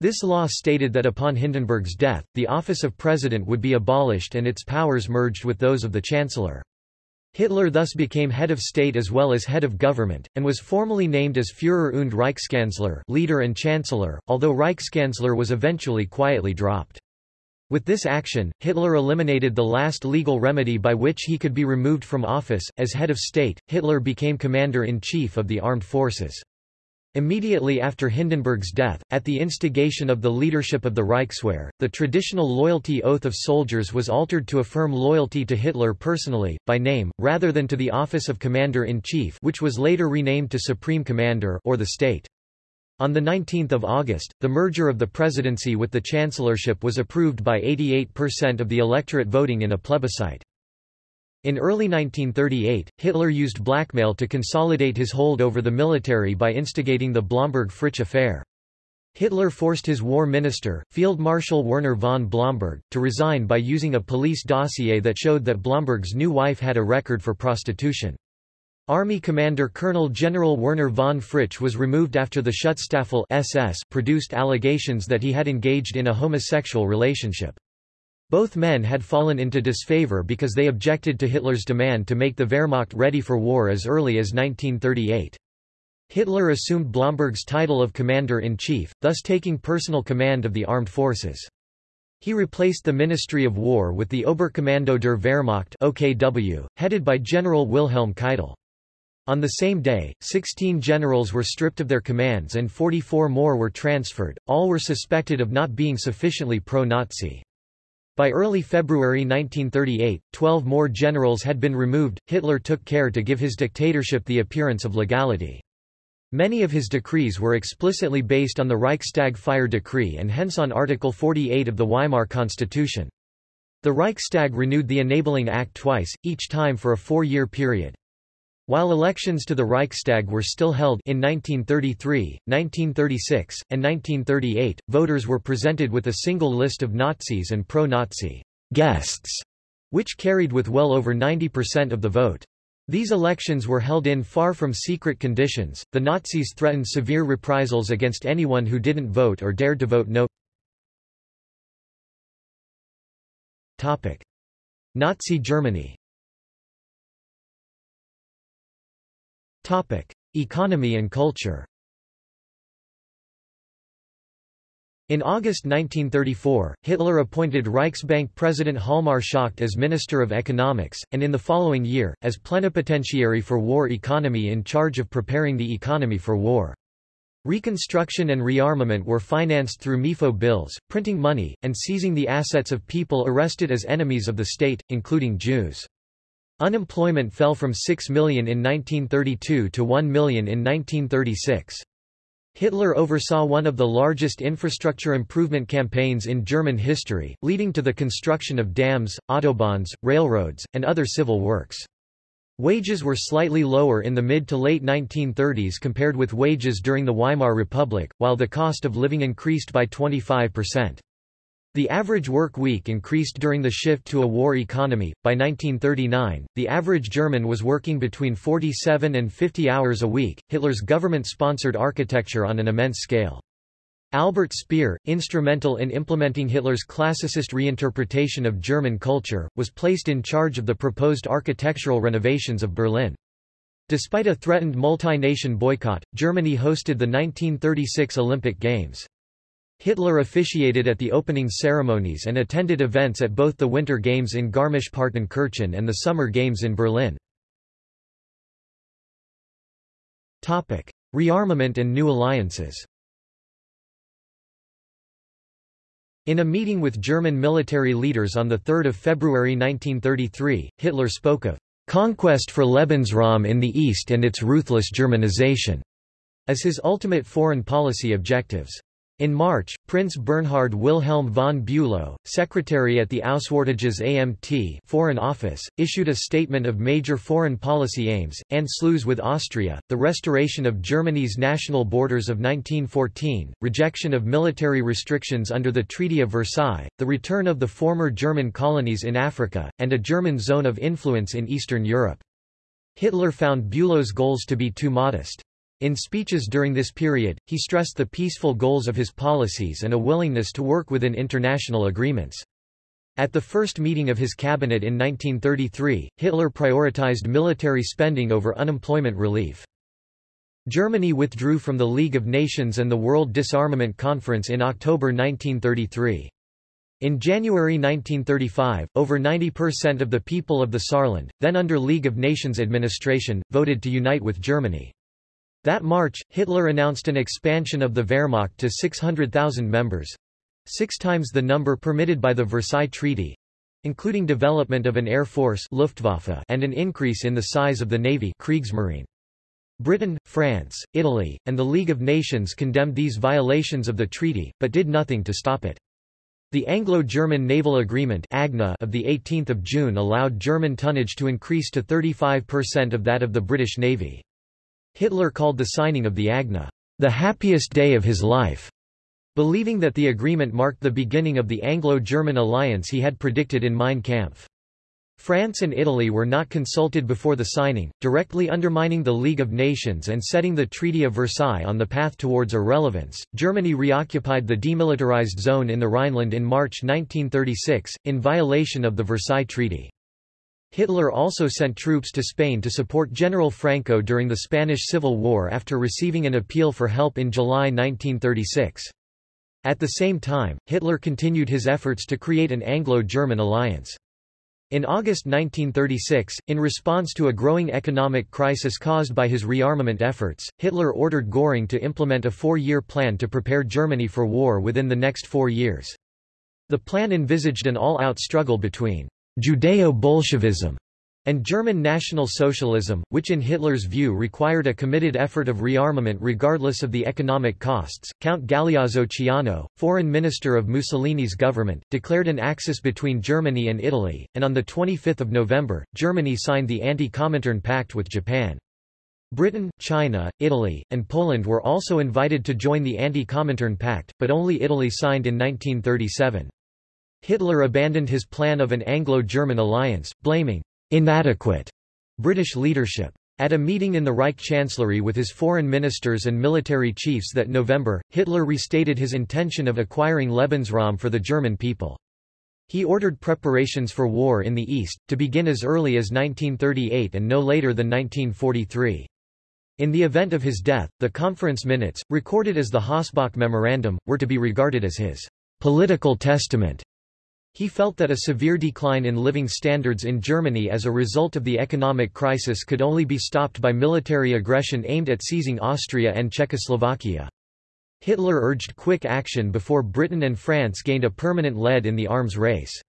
This law stated that upon Hindenburg's death, the office of president would be abolished and its powers merged with those of the chancellor. Hitler thus became head of state as well as head of government, and was formally named as Führer und Reichskanzler leader and chancellor, although Reichskanzler was eventually quietly dropped. With this action, Hitler eliminated the last legal remedy by which he could be removed from office. As head of state, Hitler became commander-in-chief of the armed forces. Immediately after Hindenburg's death, at the instigation of the leadership of the Reichswehr, the traditional loyalty oath of soldiers was altered to affirm loyalty to Hitler personally, by name, rather than to the office of Commander-in-Chief which was later renamed to Supreme Commander or the state. On 19 August, the merger of the presidency with the chancellorship was approved by 88% of the electorate voting in a plebiscite. In early 1938, Hitler used blackmail to consolidate his hold over the military by instigating the Blomberg-Fritsch affair. Hitler forced his war minister, Field Marshal Werner von Blomberg, to resign by using a police dossier that showed that Blomberg's new wife had a record for prostitution. Army Commander Colonel General Werner von Fritsch was removed after the Schutzstaffel SS produced allegations that he had engaged in a homosexual relationship. Both men had fallen into disfavor because they objected to Hitler's demand to make the Wehrmacht ready for war as early as 1938. Hitler assumed Blomberg's title of Commander-in-Chief, thus taking personal command of the armed forces. He replaced the Ministry of War with the Oberkommando der Wehrmacht OKW, headed by General Wilhelm Keitel. On the same day, 16 generals were stripped of their commands and 44 more were transferred, all were suspected of not being sufficiently pro-Nazi. By early February 1938, 12 more generals had been removed. Hitler took care to give his dictatorship the appearance of legality. Many of his decrees were explicitly based on the Reichstag fire decree and hence on Article 48 of the Weimar Constitution. The Reichstag renewed the Enabling Act twice, each time for a four-year period. While elections to the Reichstag were still held in 1933, 1936, and 1938, voters were presented with a single list of Nazis and pro-Nazi guests, which carried with well over 90% of the vote. These elections were held in far from secret conditions. The Nazis threatened severe reprisals against anyone who didn't vote or dared to vote no. Topic: Nazi Germany Economy and culture In August 1934, Hitler appointed Reichsbank President Hjalmar Schacht as Minister of Economics, and in the following year, as plenipotentiary for war economy in charge of preparing the economy for war. Reconstruction and rearmament were financed through MEFO bills, printing money, and seizing the assets of people arrested as enemies of the state, including Jews. Unemployment fell from 6 million in 1932 to 1 million in 1936. Hitler oversaw one of the largest infrastructure improvement campaigns in German history, leading to the construction of dams, autobahns, railroads, and other civil works. Wages were slightly lower in the mid to late 1930s compared with wages during the Weimar Republic, while the cost of living increased by 25%. The average work week increased during the shift to a war economy. By 1939, the average German was working between 47 and 50 hours a week. Hitler's government sponsored architecture on an immense scale. Albert Speer, instrumental in implementing Hitler's classicist reinterpretation of German culture, was placed in charge of the proposed architectural renovations of Berlin. Despite a threatened multi-nation boycott, Germany hosted the 1936 Olympic Games. Hitler officiated at the opening ceremonies and attended events at both the Winter Games in Garmisch-Partenkirchen and the Summer Games in Berlin. Rearmament and new alliances In a meeting with German military leaders on 3 February 1933, Hitler spoke of "...conquest for Lebensraum in the East and its ruthless Germanization", as his ultimate foreign policy objectives. In March, Prince Bernhard Wilhelm von Bülow, secretary at the Auswärtiges Amt Foreign Office, issued a statement of major foreign policy aims, Anschluss with Austria, the restoration of Germany's national borders of 1914, rejection of military restrictions under the Treaty of Versailles, the return of the former German colonies in Africa, and a German zone of influence in Eastern Europe. Hitler found Bülow's goals to be too modest. In speeches during this period, he stressed the peaceful goals of his policies and a willingness to work within international agreements. At the first meeting of his cabinet in 1933, Hitler prioritized military spending over unemployment relief. Germany withdrew from the League of Nations and the World Disarmament Conference in October 1933. In January 1935, over 90% of the people of the Saarland, then under League of Nations administration, voted to unite with Germany. That March, Hitler announced an expansion of the Wehrmacht to 600,000 members—six times the number permitted by the Versailles Treaty, including development of an air force Luftwaffe and an increase in the size of the navy Kriegsmarine. Britain, France, Italy, and the League of Nations condemned these violations of the treaty, but did nothing to stop it. The Anglo-German Naval Agreement of 18 June allowed German tonnage to increase to 35% of that of the British Navy. Hitler called the signing of the AGNA, the happiest day of his life, believing that the agreement marked the beginning of the Anglo-German alliance he had predicted in Mein Kampf. France and Italy were not consulted before the signing, directly undermining the League of Nations and setting the Treaty of Versailles on the path towards irrelevance. Germany reoccupied the demilitarized zone in the Rhineland in March 1936, in violation of the Versailles Treaty. Hitler also sent troops to Spain to support General Franco during the Spanish Civil War after receiving an appeal for help in July 1936. At the same time, Hitler continued his efforts to create an Anglo-German alliance. In August 1936, in response to a growing economic crisis caused by his rearmament efforts, Hitler ordered Göring to implement a four-year plan to prepare Germany for war within the next four years. The plan envisaged an all-out struggle between Judeo-Bolshevism, and German National Socialism, which in Hitler's view required a committed effort of rearmament regardless of the economic costs. Count Galeazzo Ciano, foreign minister of Mussolini's government, declared an axis between Germany and Italy, and on 25 November, Germany signed the Anti-Comintern Pact with Japan. Britain, China, Italy, and Poland were also invited to join the Anti-Comintern Pact, but only Italy signed in 1937. Hitler abandoned his plan of an Anglo-German alliance, blaming inadequate British leadership. At a meeting in the Reich Chancellery with his foreign ministers and military chiefs that November, Hitler restated his intention of acquiring Lebensraum for the German people. He ordered preparations for war in the East, to begin as early as 1938 and no later than 1943. In the event of his death, the conference minutes, recorded as the Hossbach Memorandum, were to be regarded as his political testament. He felt that a severe decline in living standards in Germany as a result of the economic crisis could only be stopped by military aggression aimed at seizing Austria and Czechoslovakia. Hitler urged quick action before Britain and France gained a permanent lead in the arms race.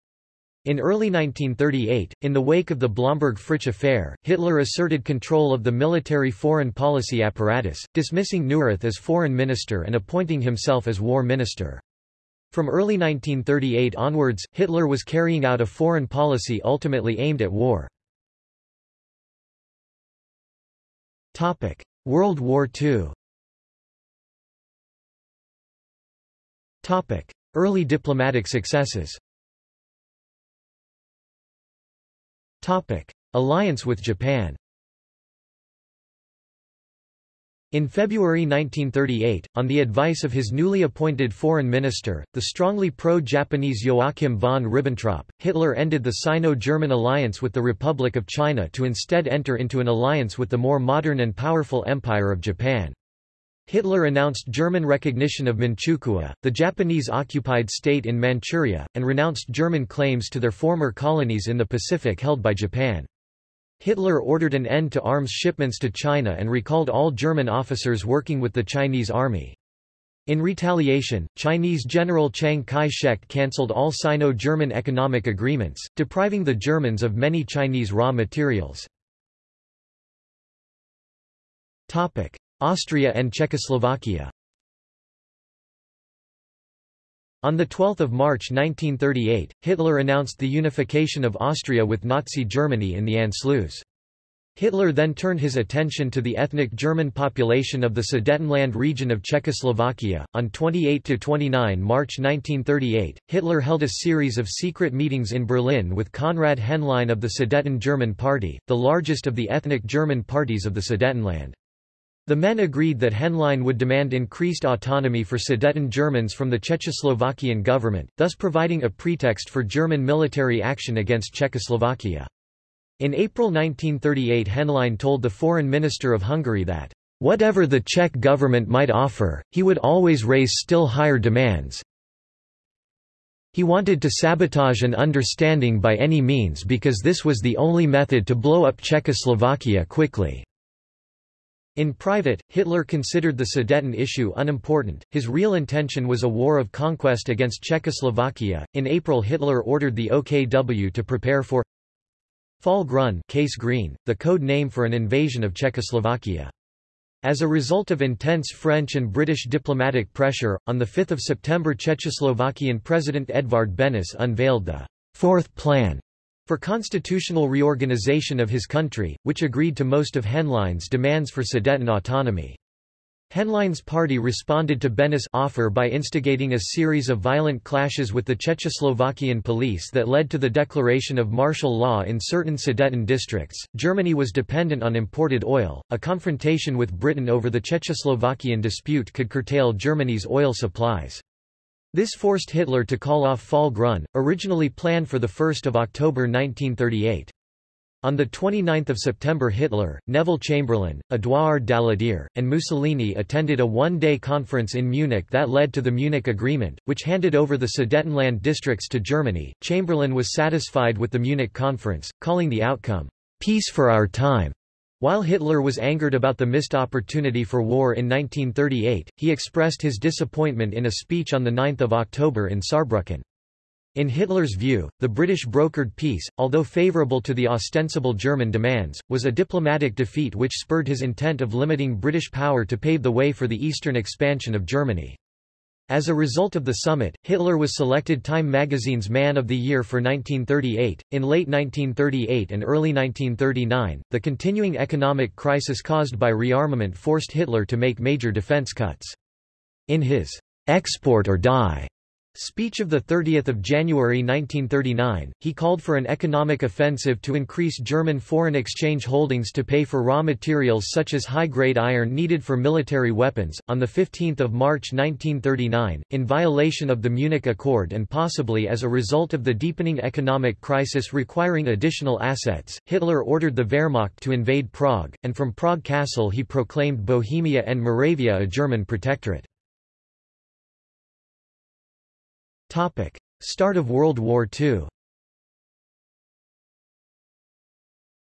In early 1938, in the wake of the Blomberg-Fritsch affair, Hitler asserted control of the military foreign policy apparatus, dismissing Neurath as foreign minister and appointing himself as war minister. From early 1938 onwards, Hitler was carrying out a foreign policy ultimately aimed at war. World War II Early diplomatic successes. Alliance with Japan In February 1938, on the advice of his newly appointed foreign minister, the strongly pro-Japanese Joachim von Ribbentrop, Hitler ended the Sino-German alliance with the Republic of China to instead enter into an alliance with the more modern and powerful Empire of Japan. Hitler announced German recognition of Manchukuo, the Japanese-occupied state in Manchuria, and renounced German claims to their former colonies in the Pacific held by Japan. Hitler ordered an end to arms shipments to China and recalled all German officers working with the Chinese army. In retaliation, Chinese General Chiang Kai-shek cancelled all Sino-German economic agreements, depriving the Germans of many Chinese raw materials. Austria and Czechoslovakia On 12 March 1938, Hitler announced the unification of Austria with Nazi Germany in the Anschluss. Hitler then turned his attention to the ethnic German population of the Sudetenland region of Czechoslovakia. On 28 to 29 March 1938, Hitler held a series of secret meetings in Berlin with Konrad Henlein of the Sudeten German Party, the largest of the ethnic German parties of the Sudetenland. The men agreed that Henlein would demand increased autonomy for Sudeten Germans from the Czechoslovakian government, thus providing a pretext for German military action against Czechoslovakia. In April 1938 Henlein told the foreign minister of Hungary that, "...whatever the Czech government might offer, he would always raise still higher demands. He wanted to sabotage an understanding by any means because this was the only method to blow up Czechoslovakia quickly." In private, Hitler considered the Sudeten issue unimportant, his real intention was a war of conquest against Czechoslovakia. In April Hitler ordered the OKW to prepare for Fall Grün case green, the code name for an invasion of Czechoslovakia. As a result of intense French and British diplomatic pressure, on 5 September Czechoslovakian President Edvard Benes unveiled the Fourth Plan for constitutional reorganization of his country, which agreed to most of Henlein's demands for Sudeten autonomy. Henlein's party responded to Benes' offer by instigating a series of violent clashes with the Czechoslovakian police that led to the declaration of martial law in certain Sudeten districts. Germany was dependent on imported oil. A confrontation with Britain over the Czechoslovakian dispute could curtail Germany's oil supplies. This forced Hitler to call off Fall Grün, originally planned for 1 October 1938. On 29 September Hitler, Neville Chamberlain, Édouard Daladier, and Mussolini attended a one-day conference in Munich that led to the Munich Agreement, which handed over the Sudetenland districts to Germany. Chamberlain was satisfied with the Munich conference, calling the outcome, "...peace for our time." While Hitler was angered about the missed opportunity for war in 1938, he expressed his disappointment in a speech on 9 October in Saarbrücken. In Hitler's view, the British brokered peace, although favourable to the ostensible German demands, was a diplomatic defeat which spurred his intent of limiting British power to pave the way for the eastern expansion of Germany. As a result of the summit, Hitler was selected Time magazine's Man of the Year for 1938. In late 1938 and early 1939, the continuing economic crisis caused by rearmament forced Hitler to make major defense cuts. In his Export or Die Speech of 30 January 1939, he called for an economic offensive to increase German foreign exchange holdings to pay for raw materials such as high-grade iron needed for military weapons. On 15 March 1939, in violation of the Munich Accord and possibly as a result of the deepening economic crisis requiring additional assets, Hitler ordered the Wehrmacht to invade Prague, and from Prague Castle he proclaimed Bohemia and Moravia a German protectorate. Topic. Start of World War II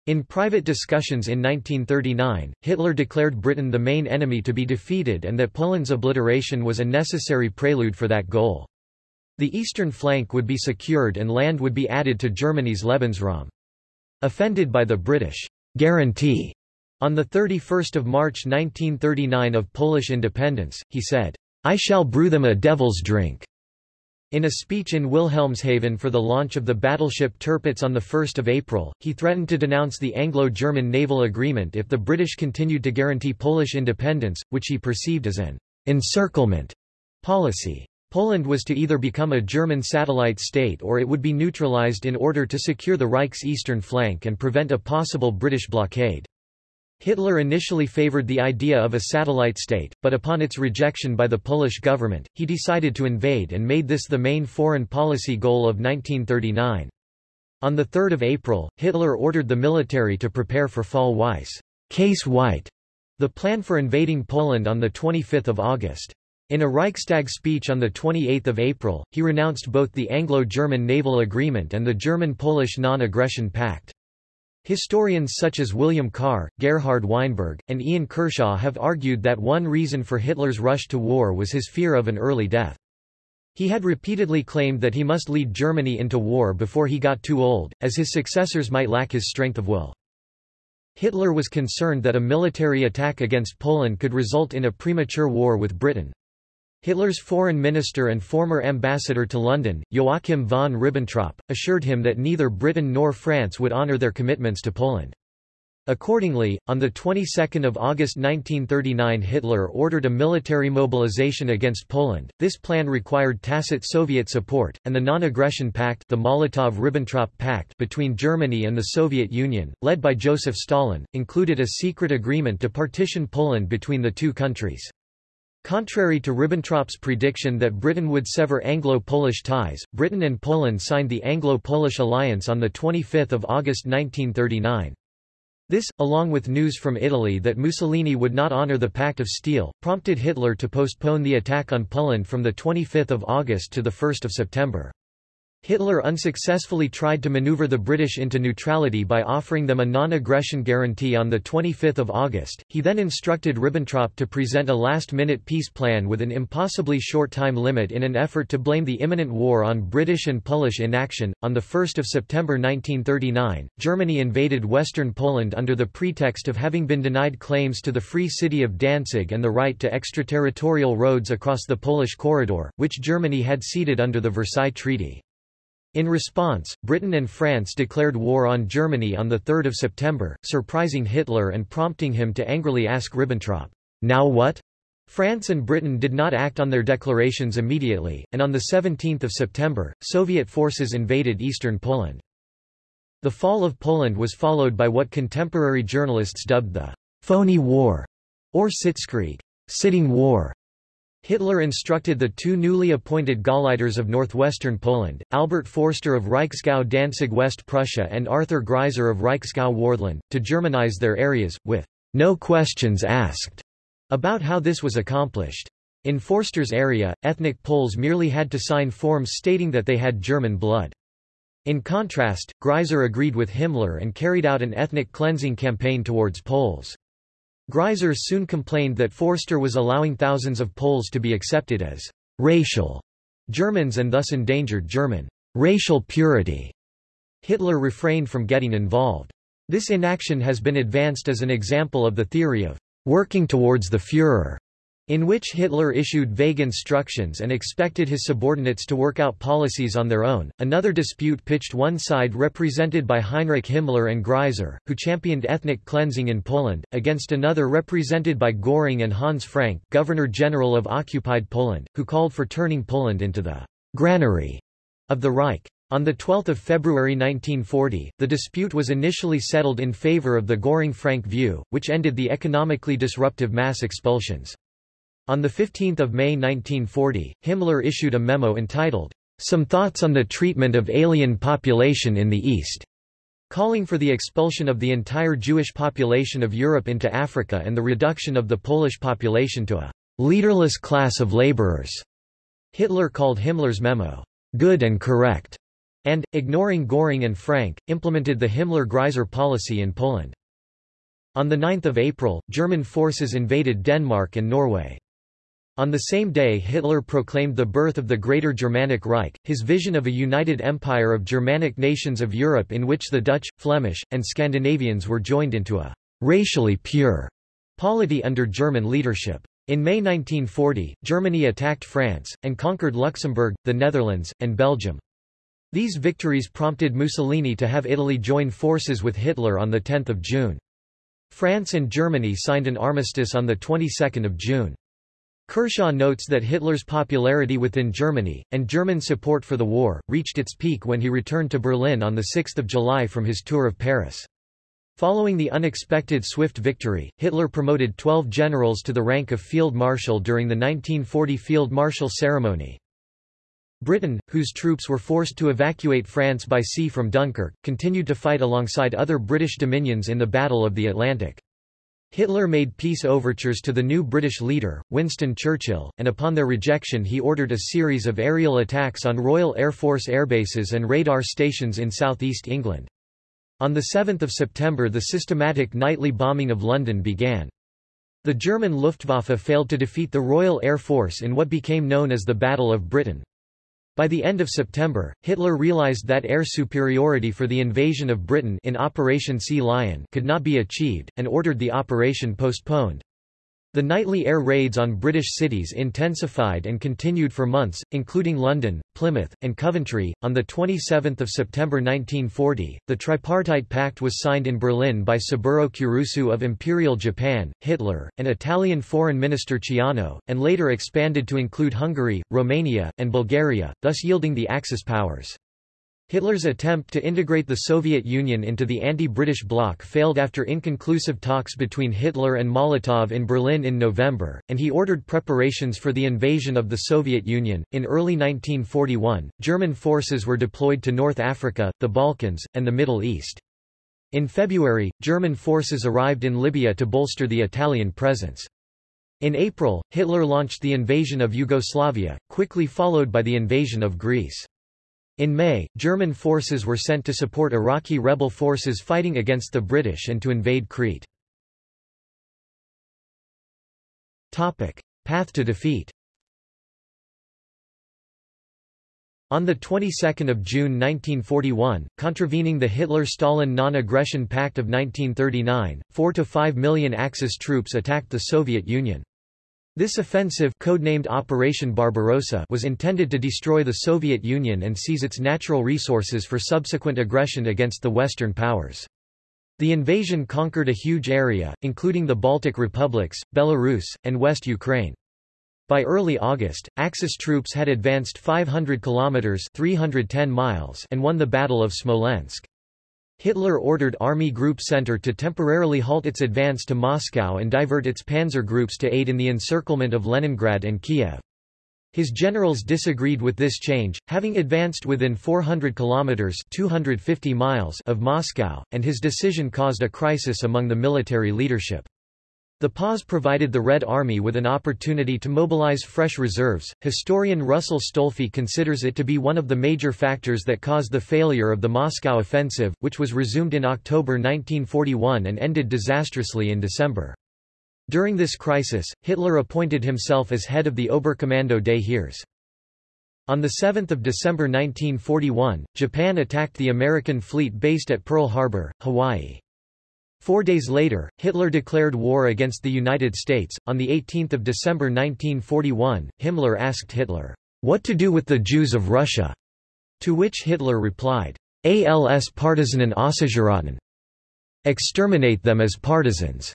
In private discussions in 1939, Hitler declared Britain the main enemy to be defeated and that Poland's obliteration was a necessary prelude for that goal. The eastern flank would be secured and land would be added to Germany's Lebensraum. Offended by the British guarantee on 31 March 1939 of Polish independence, he said, I shall brew them a devil's drink. In a speech in Wilhelmshaven for the launch of the battleship Tirpitz on 1 April, he threatened to denounce the Anglo-German naval agreement if the British continued to guarantee Polish independence, which he perceived as an encirclement policy. Poland was to either become a German satellite state or it would be neutralized in order to secure the Reich's eastern flank and prevent a possible British blockade. Hitler initially favored the idea of a satellite state, but upon its rejection by the Polish government, he decided to invade and made this the main foreign policy goal of 1939. On 3 April, Hitler ordered the military to prepare for Fall Weiss case white, the plan for invading Poland on 25 August. In a Reichstag speech on 28 April, he renounced both the Anglo-German naval agreement and the German-Polish non-aggression pact. Historians such as William Carr, Gerhard Weinberg, and Ian Kershaw have argued that one reason for Hitler's rush to war was his fear of an early death. He had repeatedly claimed that he must lead Germany into war before he got too old, as his successors might lack his strength of will. Hitler was concerned that a military attack against Poland could result in a premature war with Britain. Hitler's foreign minister and former ambassador to London, Joachim von Ribbentrop, assured him that neither Britain nor France would honour their commitments to Poland. Accordingly, on the 22nd of August 1939 Hitler ordered a military mobilization against Poland. This plan required tacit Soviet support, and the Non-Aggression Pact, the Molotov-Ribbentrop Pact between Germany and the Soviet Union, led by Joseph Stalin, included a secret agreement to partition Poland between the two countries. Contrary to Ribbentrop's prediction that Britain would sever Anglo-Polish ties, Britain and Poland signed the Anglo-Polish alliance on 25 August 1939. This, along with news from Italy that Mussolini would not honour the Pact of Steel, prompted Hitler to postpone the attack on Poland from 25 August to 1 September. Hitler unsuccessfully tried to maneuver the British into neutrality by offering them a non-aggression guarantee on 25 August. He then instructed Ribbentrop to present a last-minute peace plan with an impossibly short time limit in an effort to blame the imminent war on British and Polish inaction. On 1 September 1939, Germany invaded western Poland under the pretext of having been denied claims to the free city of Danzig and the right to extraterritorial roads across the Polish corridor, which Germany had ceded under the Versailles Treaty. In response, Britain and France declared war on Germany on 3 September, surprising Hitler and prompting him to angrily ask Ribbentrop, Now what? France and Britain did not act on their declarations immediately, and on 17 September, Soviet forces invaded eastern Poland. The fall of Poland was followed by what contemporary journalists dubbed the phony war, or Sitzkrieg, sitting war, Hitler instructed the two newly appointed Gauleiters of northwestern Poland, Albert Forster of Reichsgau Danzig West Prussia and Arthur Greiser of Reichsgau Wartheland, to Germanize their areas, with no questions asked about how this was accomplished. In Forster's area, ethnic Poles merely had to sign forms stating that they had German blood. In contrast, Greiser agreed with Himmler and carried out an ethnic cleansing campaign towards Poles. Greiser soon complained that Forster was allowing thousands of Poles to be accepted as racial Germans and thus endangered German racial purity. Hitler refrained from getting involved. This inaction has been advanced as an example of the theory of working towards the Führer, in which Hitler issued vague instructions and expected his subordinates to work out policies on their own. Another dispute pitched one side represented by Heinrich Himmler and Greiser, who championed ethnic cleansing in Poland, against another represented by Göring and Hans Frank, Governor-General of occupied Poland, who called for turning Poland into the granary of the Reich. On 12 February 1940, the dispute was initially settled in favor of the Göring-Frank view, which ended the economically disruptive mass expulsions. On 15 May 1940, Himmler issued a memo entitled, Some Thoughts on the Treatment of Alien Population in the East, calling for the expulsion of the entire Jewish population of Europe into Africa and the reduction of the Polish population to a leaderless class of laborers. Hitler called Himmler's memo, good and correct, and, ignoring Göring and Frank, implemented the Himmler-Greiser policy in Poland. On 9 April, German forces invaded Denmark and Norway. On the same day Hitler proclaimed the birth of the Greater Germanic Reich, his vision of a united empire of Germanic nations of Europe in which the Dutch, Flemish, and Scandinavians were joined into a racially pure polity under German leadership. In May 1940, Germany attacked France, and conquered Luxembourg, the Netherlands, and Belgium. These victories prompted Mussolini to have Italy join forces with Hitler on 10 June. France and Germany signed an armistice on the 22nd of June. Kershaw notes that Hitler's popularity within Germany, and German support for the war, reached its peak when he returned to Berlin on 6 July from his tour of Paris. Following the unexpected swift victory, Hitler promoted 12 generals to the rank of Field Marshal during the 1940 Field Marshal ceremony. Britain, whose troops were forced to evacuate France by sea from Dunkirk, continued to fight alongside other British dominions in the Battle of the Atlantic. Hitler made peace overtures to the new British leader, Winston Churchill, and upon their rejection he ordered a series of aerial attacks on Royal Air Force airbases and radar stations in southeast England. On 7 September the systematic nightly bombing of London began. The German Luftwaffe failed to defeat the Royal Air Force in what became known as the Battle of Britain. By the end of September, Hitler realized that air superiority for the invasion of Britain in Operation Sea Lion could not be achieved, and ordered the operation postponed. The nightly air raids on British cities intensified and continued for months, including London, Plymouth, and Coventry. On the 27th of September 1940, the Tripartite Pact was signed in Berlin by Saburo Kurusu of Imperial Japan, Hitler, and Italian Foreign Minister Ciano, and later expanded to include Hungary, Romania, and Bulgaria, thus yielding the Axis powers. Hitler's attempt to integrate the Soviet Union into the anti-British bloc failed after inconclusive talks between Hitler and Molotov in Berlin in November, and he ordered preparations for the invasion of the Soviet Union. In early 1941, German forces were deployed to North Africa, the Balkans, and the Middle East. In February, German forces arrived in Libya to bolster the Italian presence. In April, Hitler launched the invasion of Yugoslavia, quickly followed by the invasion of Greece. In May, German forces were sent to support Iraqi rebel forces fighting against the British and to invade Crete. Topic. Path to defeat On the 22nd of June 1941, contravening the Hitler-Stalin Non-Aggression Pact of 1939, 4 to 5 million Axis troops attacked the Soviet Union. This offensive codenamed Operation Barbarossa was intended to destroy the Soviet Union and seize its natural resources for subsequent aggression against the Western powers. The invasion conquered a huge area, including the Baltic republics, Belarus, and West Ukraine. By early August, Axis troops had advanced 500 kilometers (310 miles) and won the Battle of Smolensk. Hitler ordered Army Group Center to temporarily halt its advance to Moscow and divert its panzer groups to aid in the encirclement of Leningrad and Kiev. His generals disagreed with this change, having advanced within 400 kilometers (250 miles) of Moscow, and his decision caused a crisis among the military leadership. The pause provided the Red Army with an opportunity to mobilize fresh reserves. Historian Russell Stolfi considers it to be one of the major factors that caused the failure of the Moscow offensive, which was resumed in October 1941 and ended disastrously in December. During this crisis, Hitler appointed himself as head of the Oberkommando des Heeres. On 7 December 1941, Japan attacked the American fleet based at Pearl Harbor, Hawaii. Four days later, Hitler declared war against the United States. On 18 December 1941, Himmler asked Hitler, What to do with the Jews of Russia? To which Hitler replied, Als Partisanen auszurotten. Exterminate them as partisans.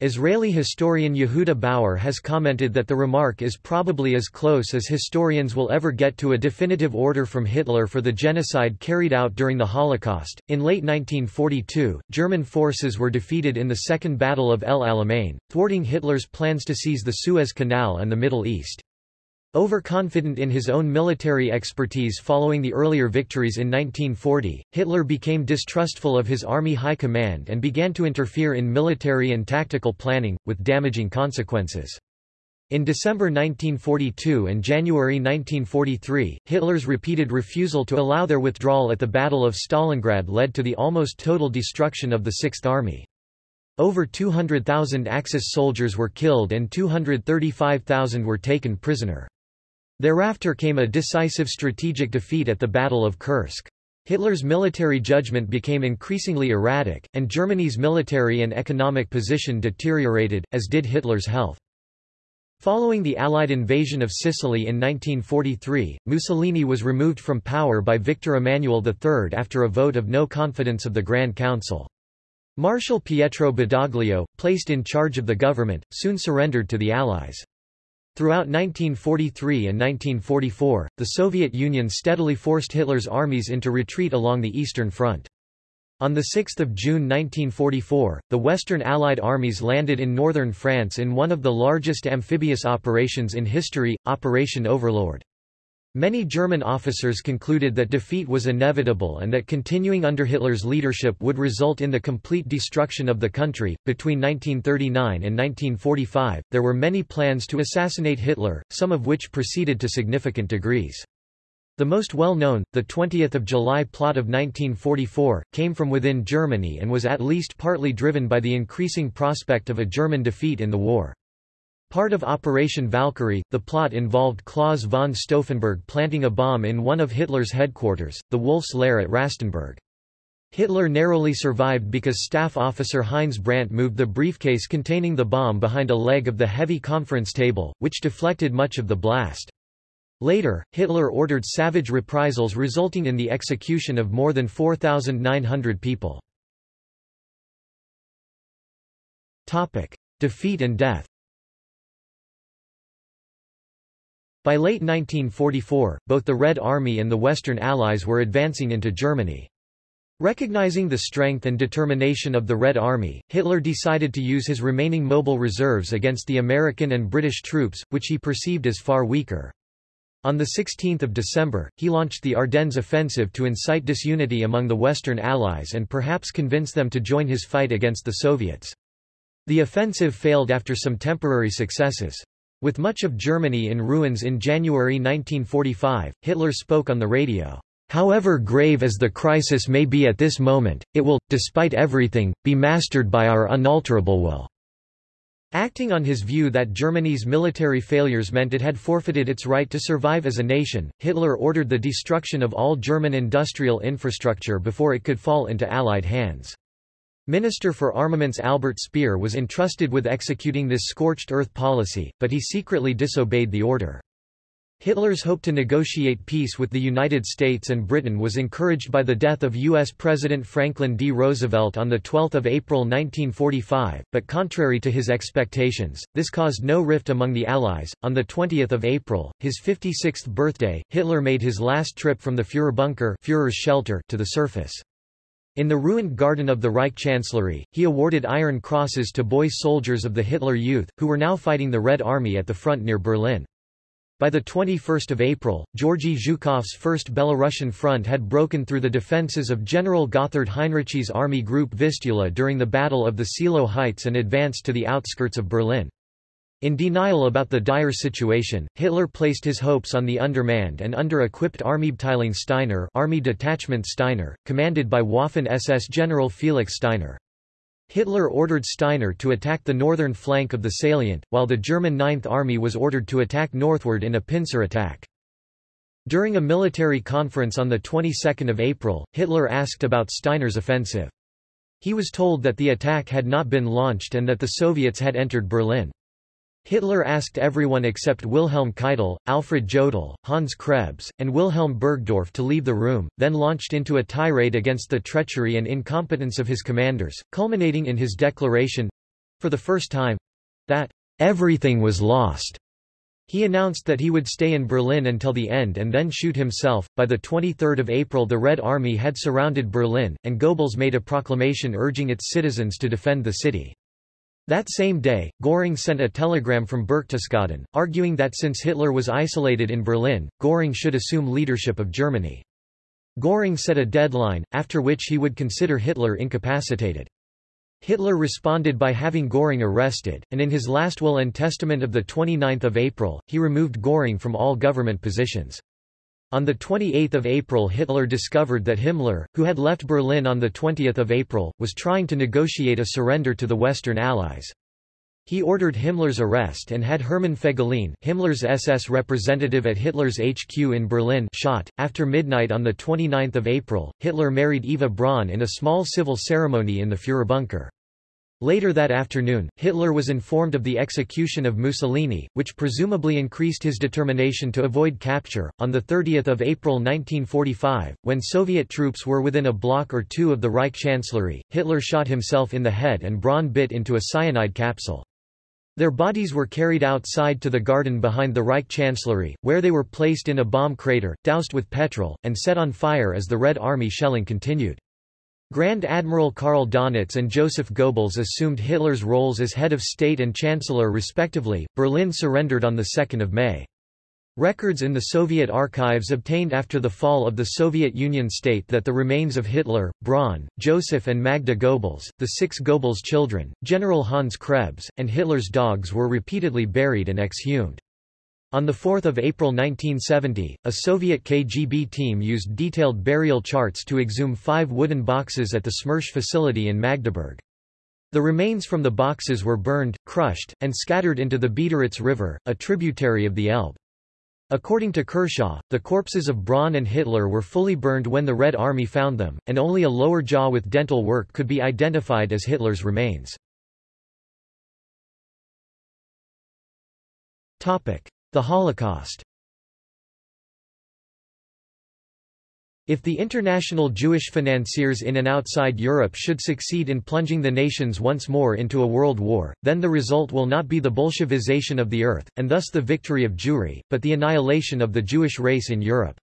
Israeli historian Yehuda Bauer has commented that the remark is probably as close as historians will ever get to a definitive order from Hitler for the genocide carried out during the Holocaust. In late 1942, German forces were defeated in the Second Battle of El Alamein, thwarting Hitler's plans to seize the Suez Canal and the Middle East. Overconfident in his own military expertise following the earlier victories in 1940, Hitler became distrustful of his army high command and began to interfere in military and tactical planning, with damaging consequences. In December 1942 and January 1943, Hitler's repeated refusal to allow their withdrawal at the Battle of Stalingrad led to the almost total destruction of the Sixth Army. Over 200,000 Axis soldiers were killed and 235,000 were taken prisoner. Thereafter came a decisive strategic defeat at the Battle of Kursk. Hitler's military judgment became increasingly erratic, and Germany's military and economic position deteriorated, as did Hitler's health. Following the Allied invasion of Sicily in 1943, Mussolini was removed from power by Victor Emmanuel III after a vote of no confidence of the Grand Council. Marshal Pietro Badoglio, placed in charge of the government, soon surrendered to the Allies. Throughout 1943 and 1944, the Soviet Union steadily forced Hitler's armies into retreat along the Eastern Front. On 6 June 1944, the Western Allied armies landed in northern France in one of the largest amphibious operations in history, Operation Overlord. Many German officers concluded that defeat was inevitable and that continuing under Hitler's leadership would result in the complete destruction of the country. Between 1939 and 1945, there were many plans to assassinate Hitler, some of which proceeded to significant degrees. The most well-known, the 20th of July plot of 1944, came from within Germany and was at least partly driven by the increasing prospect of a German defeat in the war. Part of Operation Valkyrie, the plot involved Claus von Stauffenberg planting a bomb in one of Hitler's headquarters, the Wolf's Lair at Rastenburg. Hitler narrowly survived because staff officer Heinz Brandt moved the briefcase containing the bomb behind a leg of the heavy conference table, which deflected much of the blast. Later, Hitler ordered savage reprisals resulting in the execution of more than 4,900 people. Defeat and death By late 1944, both the Red Army and the Western Allies were advancing into Germany. Recognizing the strength and determination of the Red Army, Hitler decided to use his remaining mobile reserves against the American and British troops, which he perceived as far weaker. On 16 December, he launched the Ardennes offensive to incite disunity among the Western Allies and perhaps convince them to join his fight against the Soviets. The offensive failed after some temporary successes. With much of Germany in ruins in January 1945, Hitler spoke on the radio. However grave as the crisis may be at this moment, it will, despite everything, be mastered by our unalterable will. Acting on his view that Germany's military failures meant it had forfeited its right to survive as a nation, Hitler ordered the destruction of all German industrial infrastructure before it could fall into Allied hands. Minister for Armaments Albert Speer was entrusted with executing this scorched earth policy, but he secretly disobeyed the order. Hitler's hope to negotiate peace with the United States and Britain was encouraged by the death of U.S. President Franklin D. Roosevelt on 12 April 1945, but contrary to his expectations, this caused no rift among the Allies. On 20 April, his 56th birthday, Hitler made his last trip from the Führerbunker Führer's shelter to the surface. In the ruined garden of the Reich Chancellery, he awarded Iron Crosses to boy soldiers of the Hitler Youth, who were now fighting the Red Army at the front near Berlin. By 21 April, Georgy Zhukov's first Belarusian front had broken through the defences of General Gotthard Heinrici's army group Vistula during the Battle of the Seelow Heights and advanced to the outskirts of Berlin. In denial about the dire situation, Hitler placed his hopes on the undermanned and under-equipped Armeeabteilung Steiner Army Detachment Steiner, commanded by Waffen-SS General Felix Steiner. Hitler ordered Steiner to attack the northern flank of the salient, while the German Ninth Army was ordered to attack northward in a pincer attack. During a military conference on the 22nd of April, Hitler asked about Steiner's offensive. He was told that the attack had not been launched and that the Soviets had entered Berlin. Hitler asked everyone except Wilhelm Keitel, Alfred Jodl, Hans Krebs, and Wilhelm Burgdorf to leave the room, then launched into a tirade against the treachery and incompetence of his commanders, culminating in his declaration, for the first time—that everything was lost. He announced that he would stay in Berlin until the end and then shoot himself. By the 23rd of April, the Red Army had surrounded Berlin, and Goebbels made a proclamation urging its citizens to defend the city. That same day, Göring sent a telegram from Berchtesgaden, arguing that since Hitler was isolated in Berlin, Göring should assume leadership of Germany. Göring set a deadline, after which he would consider Hitler incapacitated. Hitler responded by having Göring arrested, and in his last will and testament of 29 April, he removed Göring from all government positions. On 28 April Hitler discovered that Himmler, who had left Berlin on 20 April, was trying to negotiate a surrender to the Western Allies. He ordered Himmler's arrest and had Hermann Fegelein, Himmler's SS representative at Hitler's HQ in Berlin, shot. After midnight on 29 April, Hitler married Eva Braun in a small civil ceremony in the Führerbunker. Later that afternoon, Hitler was informed of the execution of Mussolini, which presumably increased his determination to avoid capture. On 30 April 1945, when Soviet troops were within a block or two of the Reich Chancellery, Hitler shot himself in the head and Braun bit into a cyanide capsule. Their bodies were carried outside to the garden behind the Reich Chancellery, where they were placed in a bomb crater, doused with petrol, and set on fire as the Red Army shelling continued. Grand Admiral Karl Donitz and Joseph Goebbels assumed Hitler's roles as head of state and chancellor respectively. Berlin surrendered on 2 May. Records in the Soviet archives obtained after the fall of the Soviet Union state that the remains of Hitler, Braun, Joseph and Magda Goebbels, the six Goebbels children, General Hans Krebs, and Hitler's dogs were repeatedly buried and exhumed. On 4 April 1970, a Soviet KGB team used detailed burial charts to exhume five wooden boxes at the Smersh facility in Magdeburg. The remains from the boxes were burned, crushed, and scattered into the Biederitz River, a tributary of the Elbe. According to Kershaw, the corpses of Braun and Hitler were fully burned when the Red Army found them, and only a lower jaw with dental work could be identified as Hitler's remains. The Holocaust If the international Jewish financiers in and outside Europe should succeed in plunging the nations once more into a world war, then the result will not be the Bolshevization of the earth, and thus the victory of Jewry, but the annihilation of the Jewish race in Europe.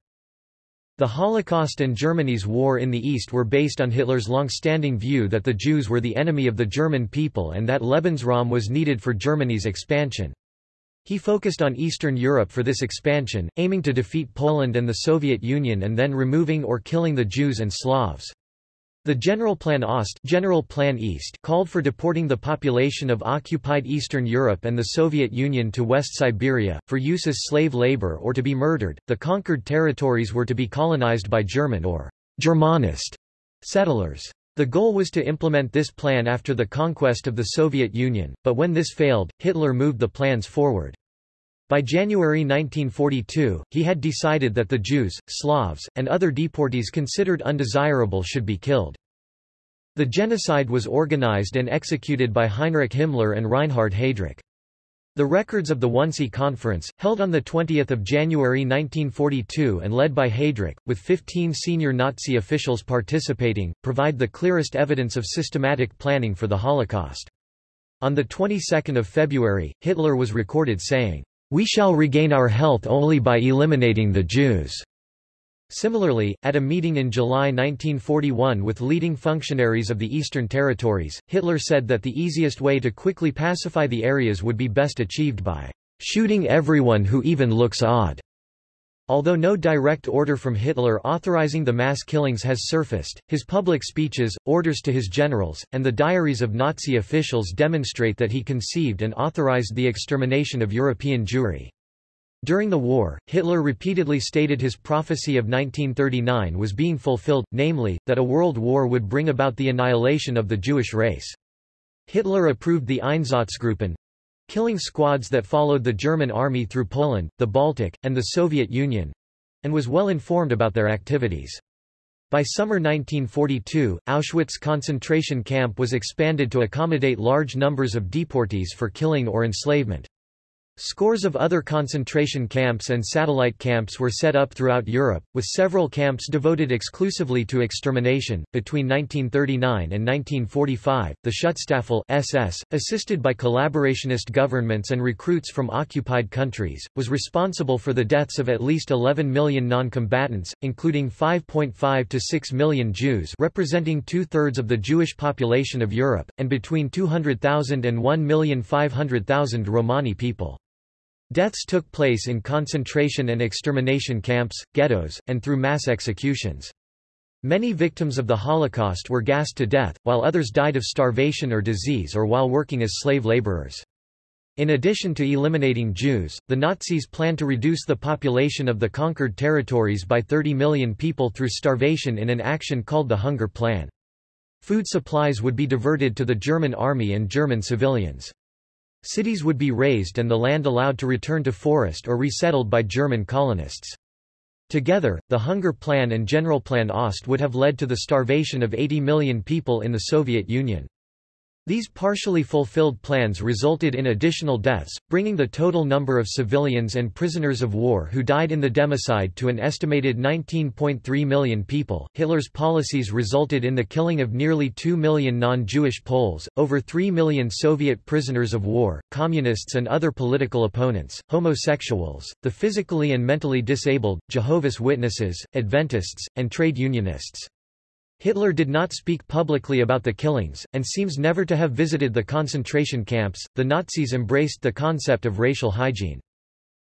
The Holocaust and Germany's war in the East were based on Hitler's long-standing view that the Jews were the enemy of the German people and that Lebensraum was needed for Germany's expansion. He focused on Eastern Europe for this expansion, aiming to defeat Poland and the Soviet Union and then removing or killing the Jews and Slavs. The Generalplan Ost General Plan East called for deporting the population of occupied Eastern Europe and the Soviet Union to West Siberia, for use as slave labor or to be murdered. The conquered territories were to be colonized by German or Germanist settlers. The goal was to implement this plan after the conquest of the Soviet Union, but when this failed, Hitler moved the plans forward. By January 1942, he had decided that the Jews, Slavs, and other deportees considered undesirable should be killed. The genocide was organized and executed by Heinrich Himmler and Reinhard Heydrich. The records of the Wannsee Conference, held on 20 January 1942 and led by Heydrich, with 15 senior Nazi officials participating, provide the clearest evidence of systematic planning for the Holocaust. On the 22nd of February, Hitler was recorded saying, "'We shall regain our health only by eliminating the Jews." Similarly, at a meeting in July 1941 with leading functionaries of the Eastern Territories, Hitler said that the easiest way to quickly pacify the areas would be best achieved by shooting everyone who even looks odd. Although no direct order from Hitler authorizing the mass killings has surfaced, his public speeches, orders to his generals, and the diaries of Nazi officials demonstrate that he conceived and authorized the extermination of European Jewry. During the war, Hitler repeatedly stated his prophecy of 1939 was being fulfilled, namely, that a world war would bring about the annihilation of the Jewish race. Hitler approved the Einsatzgruppen—killing squads that followed the German army through Poland, the Baltic, and the Soviet Union—and was well informed about their activities. By summer 1942, Auschwitz concentration camp was expanded to accommodate large numbers of deportees for killing or enslavement. Scores of other concentration camps and satellite camps were set up throughout Europe, with several camps devoted exclusively to extermination. Between 1939 and 1945, the Schutzstaffel SS, assisted by collaborationist governments and recruits from occupied countries, was responsible for the deaths of at least 11 million non-combatants, including 5.5 to 6 million Jews, representing two-thirds of the Jewish population of Europe, and between 200,000 and 1,500,000 Romani people. Deaths took place in concentration and extermination camps, ghettos, and through mass executions. Many victims of the Holocaust were gassed to death, while others died of starvation or disease or while working as slave laborers. In addition to eliminating Jews, the Nazis planned to reduce the population of the conquered territories by 30 million people through starvation in an action called the Hunger Plan. Food supplies would be diverted to the German army and German civilians. Cities would be razed and the land allowed to return to forest or resettled by German colonists. Together, the Hunger Plan and Generalplan Ost would have led to the starvation of 80 million people in the Soviet Union. These partially fulfilled plans resulted in additional deaths, bringing the total number of civilians and prisoners of war who died in the democide to an estimated 19.3 million people. Hitler's policies resulted in the killing of nearly 2 million non-Jewish Poles, over 3 million Soviet prisoners of war, communists and other political opponents, homosexuals, the physically and mentally disabled, Jehovah's Witnesses, Adventists, and trade unionists. Hitler did not speak publicly about the killings, and seems never to have visited the concentration camps. The Nazis embraced the concept of racial hygiene.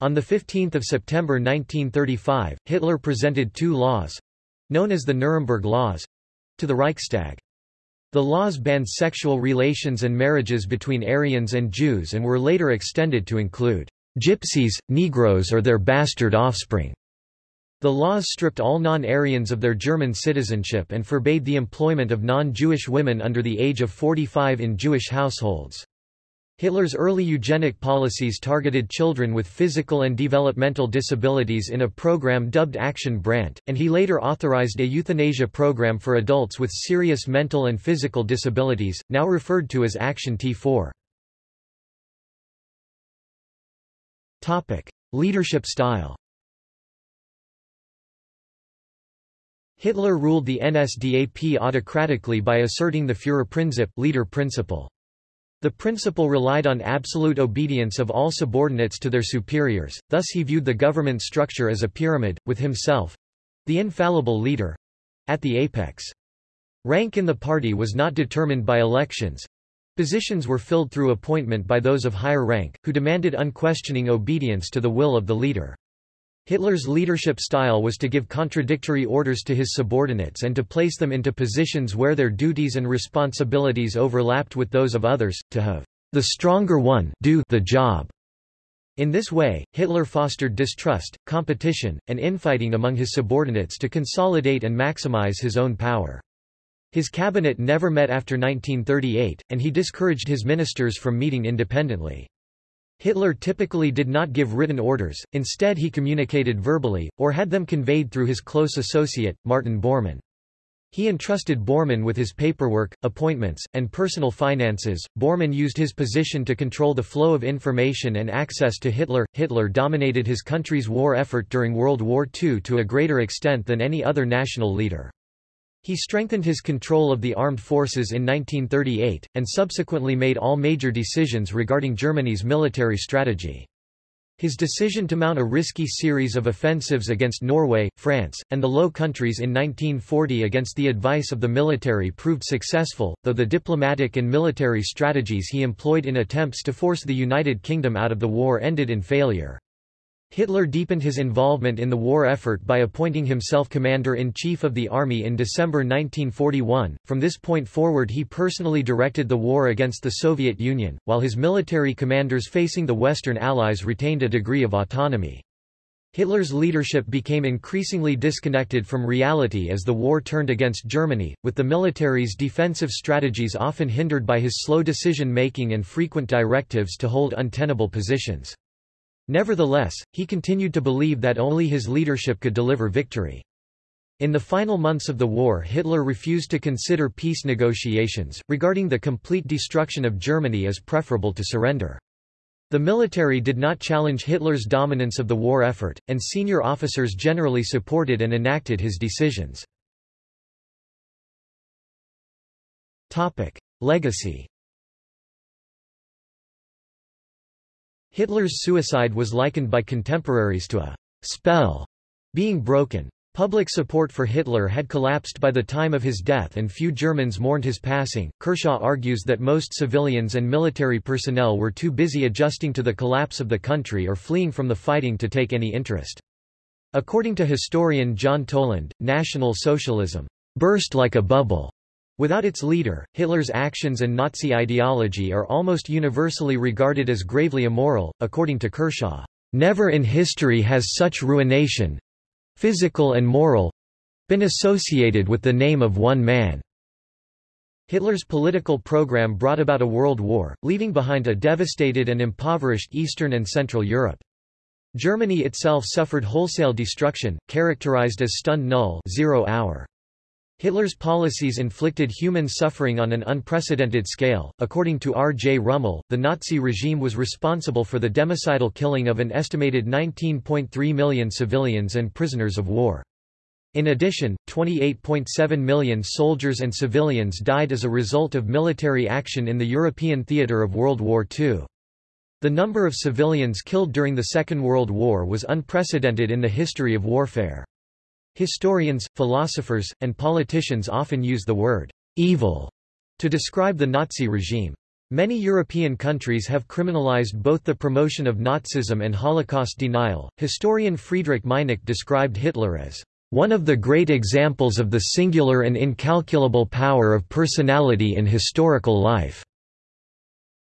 On 15 September 1935, Hitler presented two laws known as the Nuremberg Laws to the Reichstag. The laws banned sexual relations and marriages between Aryans and Jews and were later extended to include gypsies, Negroes or their bastard offspring. The laws stripped all non-Aryans of their German citizenship and forbade the employment of non-Jewish women under the age of 45 in Jewish households. Hitler's early eugenic policies targeted children with physical and developmental disabilities in a program dubbed Aktion Brandt, and he later authorized a euthanasia program for adults with serious mental and physical disabilities, now referred to as Aktion T4. Leadership style Hitler ruled the NSDAP autocratically by asserting the Führerprinzip leader principle. The principle relied on absolute obedience of all subordinates to their superiors, thus he viewed the government structure as a pyramid, with himself—the infallible leader—at the apex. Rank in the party was not determined by elections. Positions were filled through appointment by those of higher rank, who demanded unquestioning obedience to the will of the leader. Hitler's leadership style was to give contradictory orders to his subordinates and to place them into positions where their duties and responsibilities overlapped with those of others, to have the stronger one do the job. In this way, Hitler fostered distrust, competition, and infighting among his subordinates to consolidate and maximize his own power. His cabinet never met after 1938, and he discouraged his ministers from meeting independently. Hitler typically did not give written orders, instead he communicated verbally, or had them conveyed through his close associate, Martin Bormann. He entrusted Bormann with his paperwork, appointments, and personal finances. Bormann used his position to control the flow of information and access to Hitler. Hitler dominated his country's war effort during World War II to a greater extent than any other national leader. He strengthened his control of the armed forces in 1938, and subsequently made all major decisions regarding Germany's military strategy. His decision to mount a risky series of offensives against Norway, France, and the Low Countries in 1940 against the advice of the military proved successful, though the diplomatic and military strategies he employed in attempts to force the United Kingdom out of the war ended in failure. Hitler deepened his involvement in the war effort by appointing himself commander-in-chief of the army in December 1941. From this point forward he personally directed the war against the Soviet Union, while his military commanders facing the Western Allies retained a degree of autonomy. Hitler's leadership became increasingly disconnected from reality as the war turned against Germany, with the military's defensive strategies often hindered by his slow decision-making and frequent directives to hold untenable positions. Nevertheless, he continued to believe that only his leadership could deliver victory. In the final months of the war Hitler refused to consider peace negotiations, regarding the complete destruction of Germany as preferable to surrender. The military did not challenge Hitler's dominance of the war effort, and senior officers generally supported and enacted his decisions. Legacy Hitler's suicide was likened by contemporaries to a spell being broken. Public support for Hitler had collapsed by the time of his death and few Germans mourned his passing. Kershaw argues that most civilians and military personnel were too busy adjusting to the collapse of the country or fleeing from the fighting to take any interest. According to historian John Toland, National Socialism burst like a bubble. Without its leader, Hitler's actions and Nazi ideology are almost universally regarded as gravely immoral. According to Kershaw, never in history has such ruination, physical and moral been associated with the name of one man. Hitler's political program brought about a world war, leaving behind a devastated and impoverished Eastern and Central Europe. Germany itself suffered wholesale destruction, characterized as Stunde Null zero hour. Hitler's policies inflicted human suffering on an unprecedented scale. According to R. J. Rummel, the Nazi regime was responsible for the democidal killing of an estimated 19.3 million civilians and prisoners of war. In addition, 28.7 million soldiers and civilians died as a result of military action in the European theatre of World War II. The number of civilians killed during the Second World War was unprecedented in the history of warfare. Historians, philosophers, and politicians often use the word evil to describe the Nazi regime. Many European countries have criminalized both the promotion of Nazism and Holocaust denial. Historian Friedrich Meinecke described Hitler as one of the great examples of the singular and incalculable power of personality in historical life.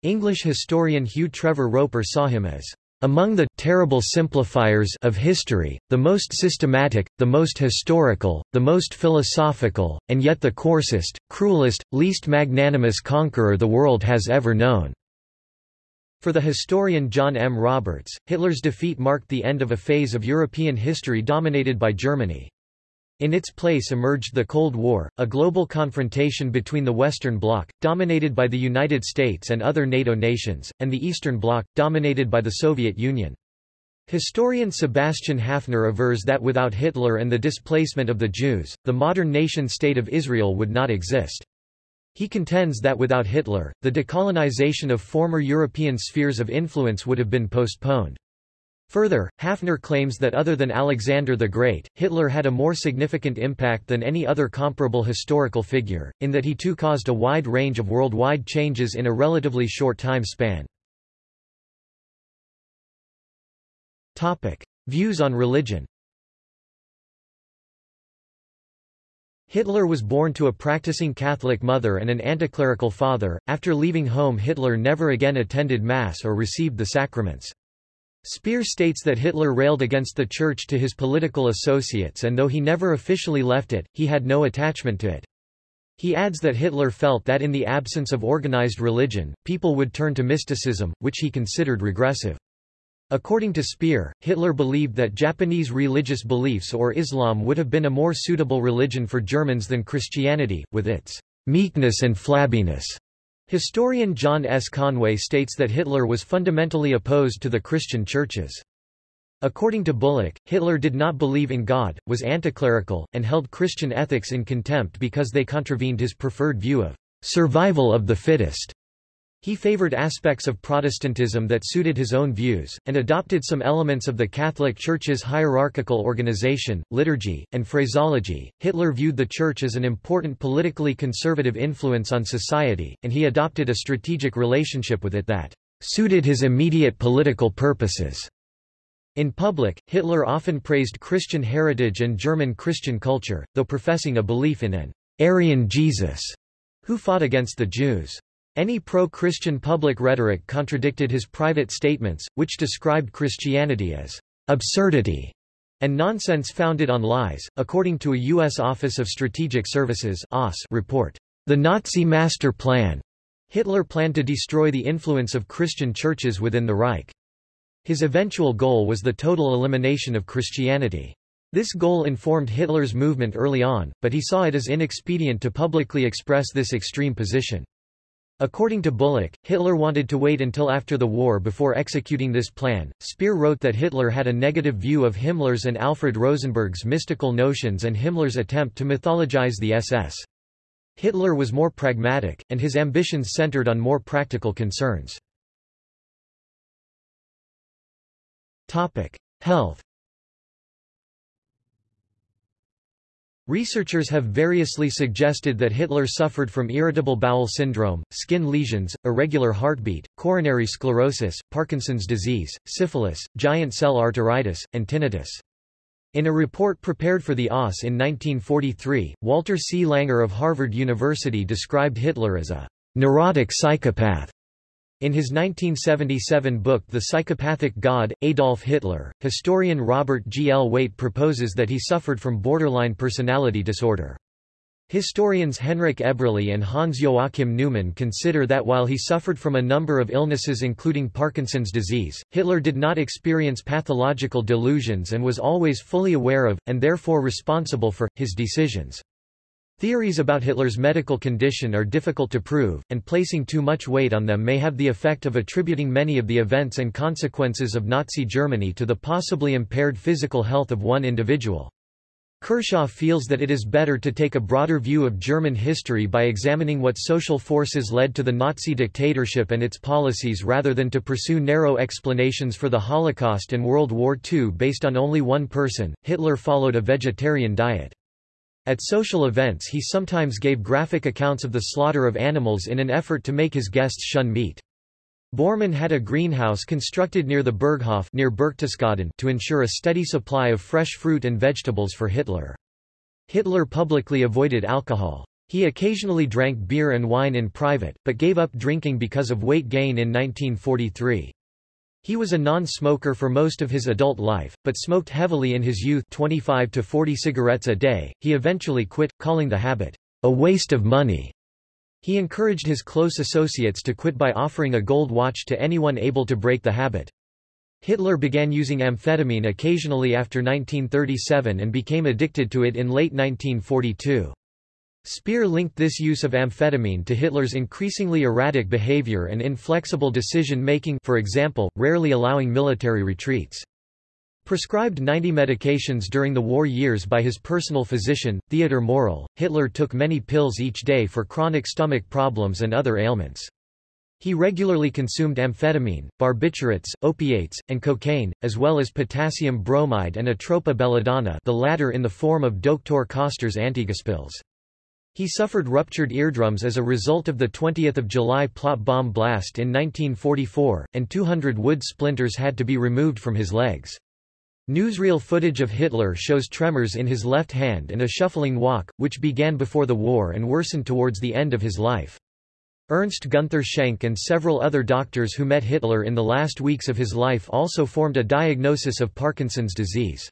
English historian Hugh Trevor Roper saw him as among the terrible simplifiers of history, the most systematic, the most historical, the most philosophical, and yet the coarsest, cruelest, least magnanimous conqueror the world has ever known. For the historian John M. Roberts, Hitler's defeat marked the end of a phase of European history dominated by Germany. In its place emerged the Cold War, a global confrontation between the Western Bloc, dominated by the United States and other NATO nations, and the Eastern Bloc, dominated by the Soviet Union. Historian Sebastian Haffner avers that without Hitler and the displacement of the Jews, the modern nation-state of Israel would not exist. He contends that without Hitler, the decolonization of former European spheres of influence would have been postponed. Further, Haffner claims that other than Alexander the Great, Hitler had a more significant impact than any other comparable historical figure, in that he too caused a wide range of worldwide changes in a relatively short time span. Topic. Views on religion Hitler was born to a practicing Catholic mother and an anticlerical father. After leaving home Hitler never again attended Mass or received the sacraments. Speer states that Hitler railed against the Church to his political associates and though he never officially left it, he had no attachment to it. He adds that Hitler felt that in the absence of organized religion, people would turn to mysticism, which he considered regressive. According to Speer, Hitler believed that Japanese religious beliefs or Islam would have been a more suitable religion for Germans than Christianity, with its meekness and flabbiness. Historian John S. Conway states that Hitler was fundamentally opposed to the Christian churches. According to Bullock, Hitler did not believe in God, was anticlerical, and held Christian ethics in contempt because they contravened his preferred view of survival of the fittest. He favored aspects of Protestantism that suited his own views, and adopted some elements of the Catholic Church's hierarchical organization, liturgy, and phraseology. Hitler viewed the Church as an important politically conservative influence on society, and he adopted a strategic relationship with it that suited his immediate political purposes. In public, Hitler often praised Christian heritage and German Christian culture, though professing a belief in an Aryan Jesus, who fought against the Jews. Any pro-Christian public rhetoric contradicted his private statements, which described Christianity as absurdity and nonsense founded on lies. According to a U.S. Office of Strategic Services report, the Nazi Master Plan, Hitler planned to destroy the influence of Christian churches within the Reich. His eventual goal was the total elimination of Christianity. This goal informed Hitler's movement early on, but he saw it as inexpedient to publicly express this extreme position. According to Bullock, Hitler wanted to wait until after the war before executing this plan. Speer wrote that Hitler had a negative view of Himmler's and Alfred Rosenberg's mystical notions and Himmler's attempt to mythologize the SS. Hitler was more pragmatic, and his ambitions centered on more practical concerns. Health Researchers have variously suggested that Hitler suffered from irritable bowel syndrome, skin lesions, irregular heartbeat, coronary sclerosis, Parkinson's disease, syphilis, giant cell arteritis, and tinnitus. In a report prepared for the OSS in 1943, Walter C. Langer of Harvard University described Hitler as a neurotic psychopath in his 1977 book The Psychopathic God, Adolf Hitler, historian Robert G. L. Waite proposes that he suffered from borderline personality disorder. Historians Henrik Eberle and Hans Joachim Neumann consider that while he suffered from a number of illnesses including Parkinson's disease, Hitler did not experience pathological delusions and was always fully aware of, and therefore responsible for, his decisions. Theories about Hitler's medical condition are difficult to prove, and placing too much weight on them may have the effect of attributing many of the events and consequences of Nazi Germany to the possibly impaired physical health of one individual. Kershaw feels that it is better to take a broader view of German history by examining what social forces led to the Nazi dictatorship and its policies rather than to pursue narrow explanations for the Holocaust and World War II based on only one person. Hitler followed a vegetarian diet. At social events he sometimes gave graphic accounts of the slaughter of animals in an effort to make his guests shun meat. Bormann had a greenhouse constructed near the Berghof near Berchtesgaden to ensure a steady supply of fresh fruit and vegetables for Hitler. Hitler publicly avoided alcohol. He occasionally drank beer and wine in private, but gave up drinking because of weight gain in 1943. He was a non-smoker for most of his adult life, but smoked heavily in his youth 25 to 40 cigarettes a day. He eventually quit, calling the habit, a waste of money. He encouraged his close associates to quit by offering a gold watch to anyone able to break the habit. Hitler began using amphetamine occasionally after 1937 and became addicted to it in late 1942. Speer linked this use of amphetamine to Hitler's increasingly erratic behavior and inflexible decision-making for example, rarely allowing military retreats. Prescribed 90 medications during the war years by his personal physician, Theodor Morell, Hitler took many pills each day for chronic stomach problems and other ailments. He regularly consumed amphetamine, barbiturates, opiates, and cocaine, as well as potassium bromide and atropa belladonna the latter in the form of Dr. Koster's Antigaspills. He suffered ruptured eardrums as a result of the 20 July plot bomb blast in 1944, and 200 wood splinters had to be removed from his legs. Newsreel footage of Hitler shows tremors in his left hand and a shuffling walk, which began before the war and worsened towards the end of his life. Ernst Gunther Schenk and several other doctors who met Hitler in the last weeks of his life also formed a diagnosis of Parkinson's disease.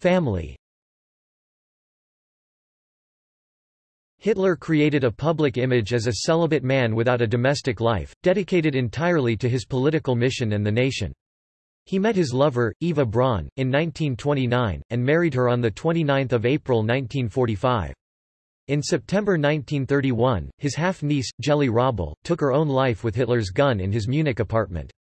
Family Hitler created a public image as a celibate man without a domestic life, dedicated entirely to his political mission and the nation. He met his lover, Eva Braun, in 1929, and married her on 29 April 1945. In September 1931, his half-niece, Geli Raubal, took her own life with Hitler's gun in his Munich apartment.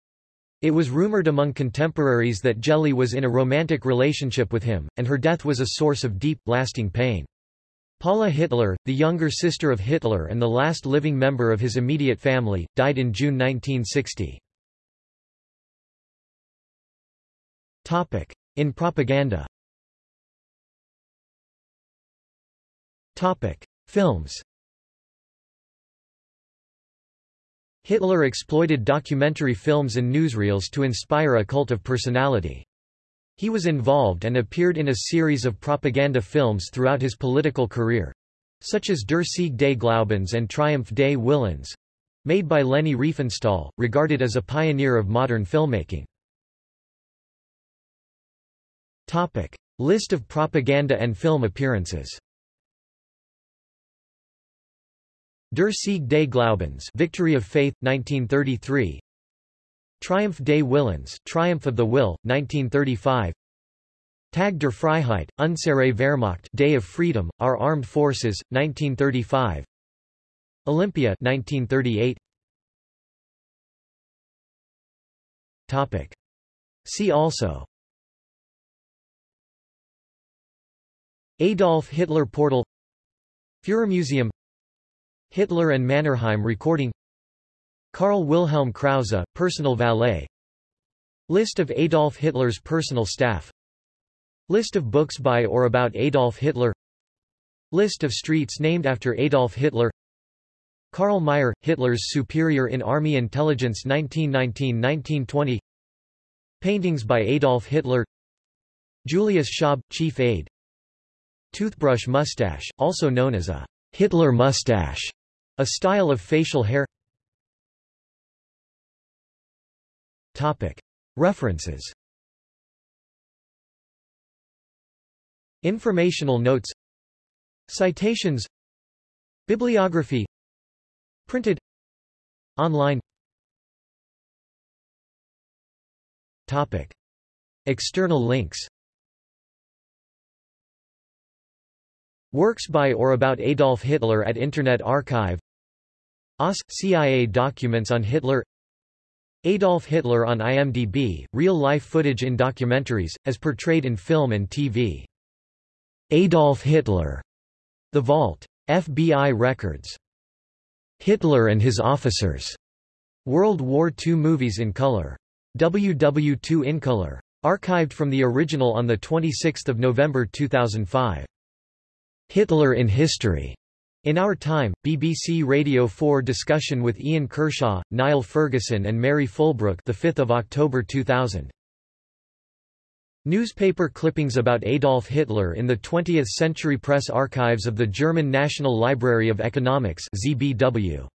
It was rumored among contemporaries that Geli was in a romantic relationship with him, and her death was a source of deep, lasting pain. Paula Hitler, the younger sister of Hitler and the last living member of his immediate family, died in June 1960. Topic. In propaganda Topic. Films Hitler exploited documentary films and newsreels to inspire a cult of personality. He was involved and appeared in a series of propaganda films throughout his political career, such as Der Sieg des Glaubens and Triumph des Willens, made by Leni Riefenstahl, regarded as a pioneer of modern filmmaking. Topic: List of propaganda and film appearances. Der Sieg des Glaubens Victory of Faith, 1933 Triumph des Willens Triumph of the Will, 1935 Tag der Freiheit, Unsere Wehrmacht Day of Freedom, Our Armed Forces, 1935 Olympia 1938 Topic. See also. Adolf Hitler Portal. Führermuseum Hitler and Mannerheim recording. Karl Wilhelm Krause, personal valet. List of Adolf Hitler's personal staff. List of books by or about Adolf Hitler. List of streets named after Adolf Hitler. Karl Mayr, Hitler's superior in Army Intelligence 1919–1920 Paintings by Adolf Hitler. Julius Schaub, chief aide. Toothbrush mustache, also known as a Hitler mustache, a style of facial hair. References. Informational notes. Citations. Bibliography. Printed. Online. Topic. External links. Works by or about Adolf Hitler at Internet Archive OSS – CIA documents on Hitler Adolf Hitler on IMDb, real-life footage in documentaries, as portrayed in film and TV. Adolf Hitler. The Vault. FBI Records. Hitler and his officers. World War II movies in color. WW2 in color. Archived from the original on 26 November 2005. Hitler in History. In Our Time, BBC Radio 4 discussion with Ian Kershaw, Niall Ferguson and Mary Fulbrook the 5th of October 2000. Newspaper clippings about Adolf Hitler in the 20th Century Press Archives of the German National Library of Economics ZBW.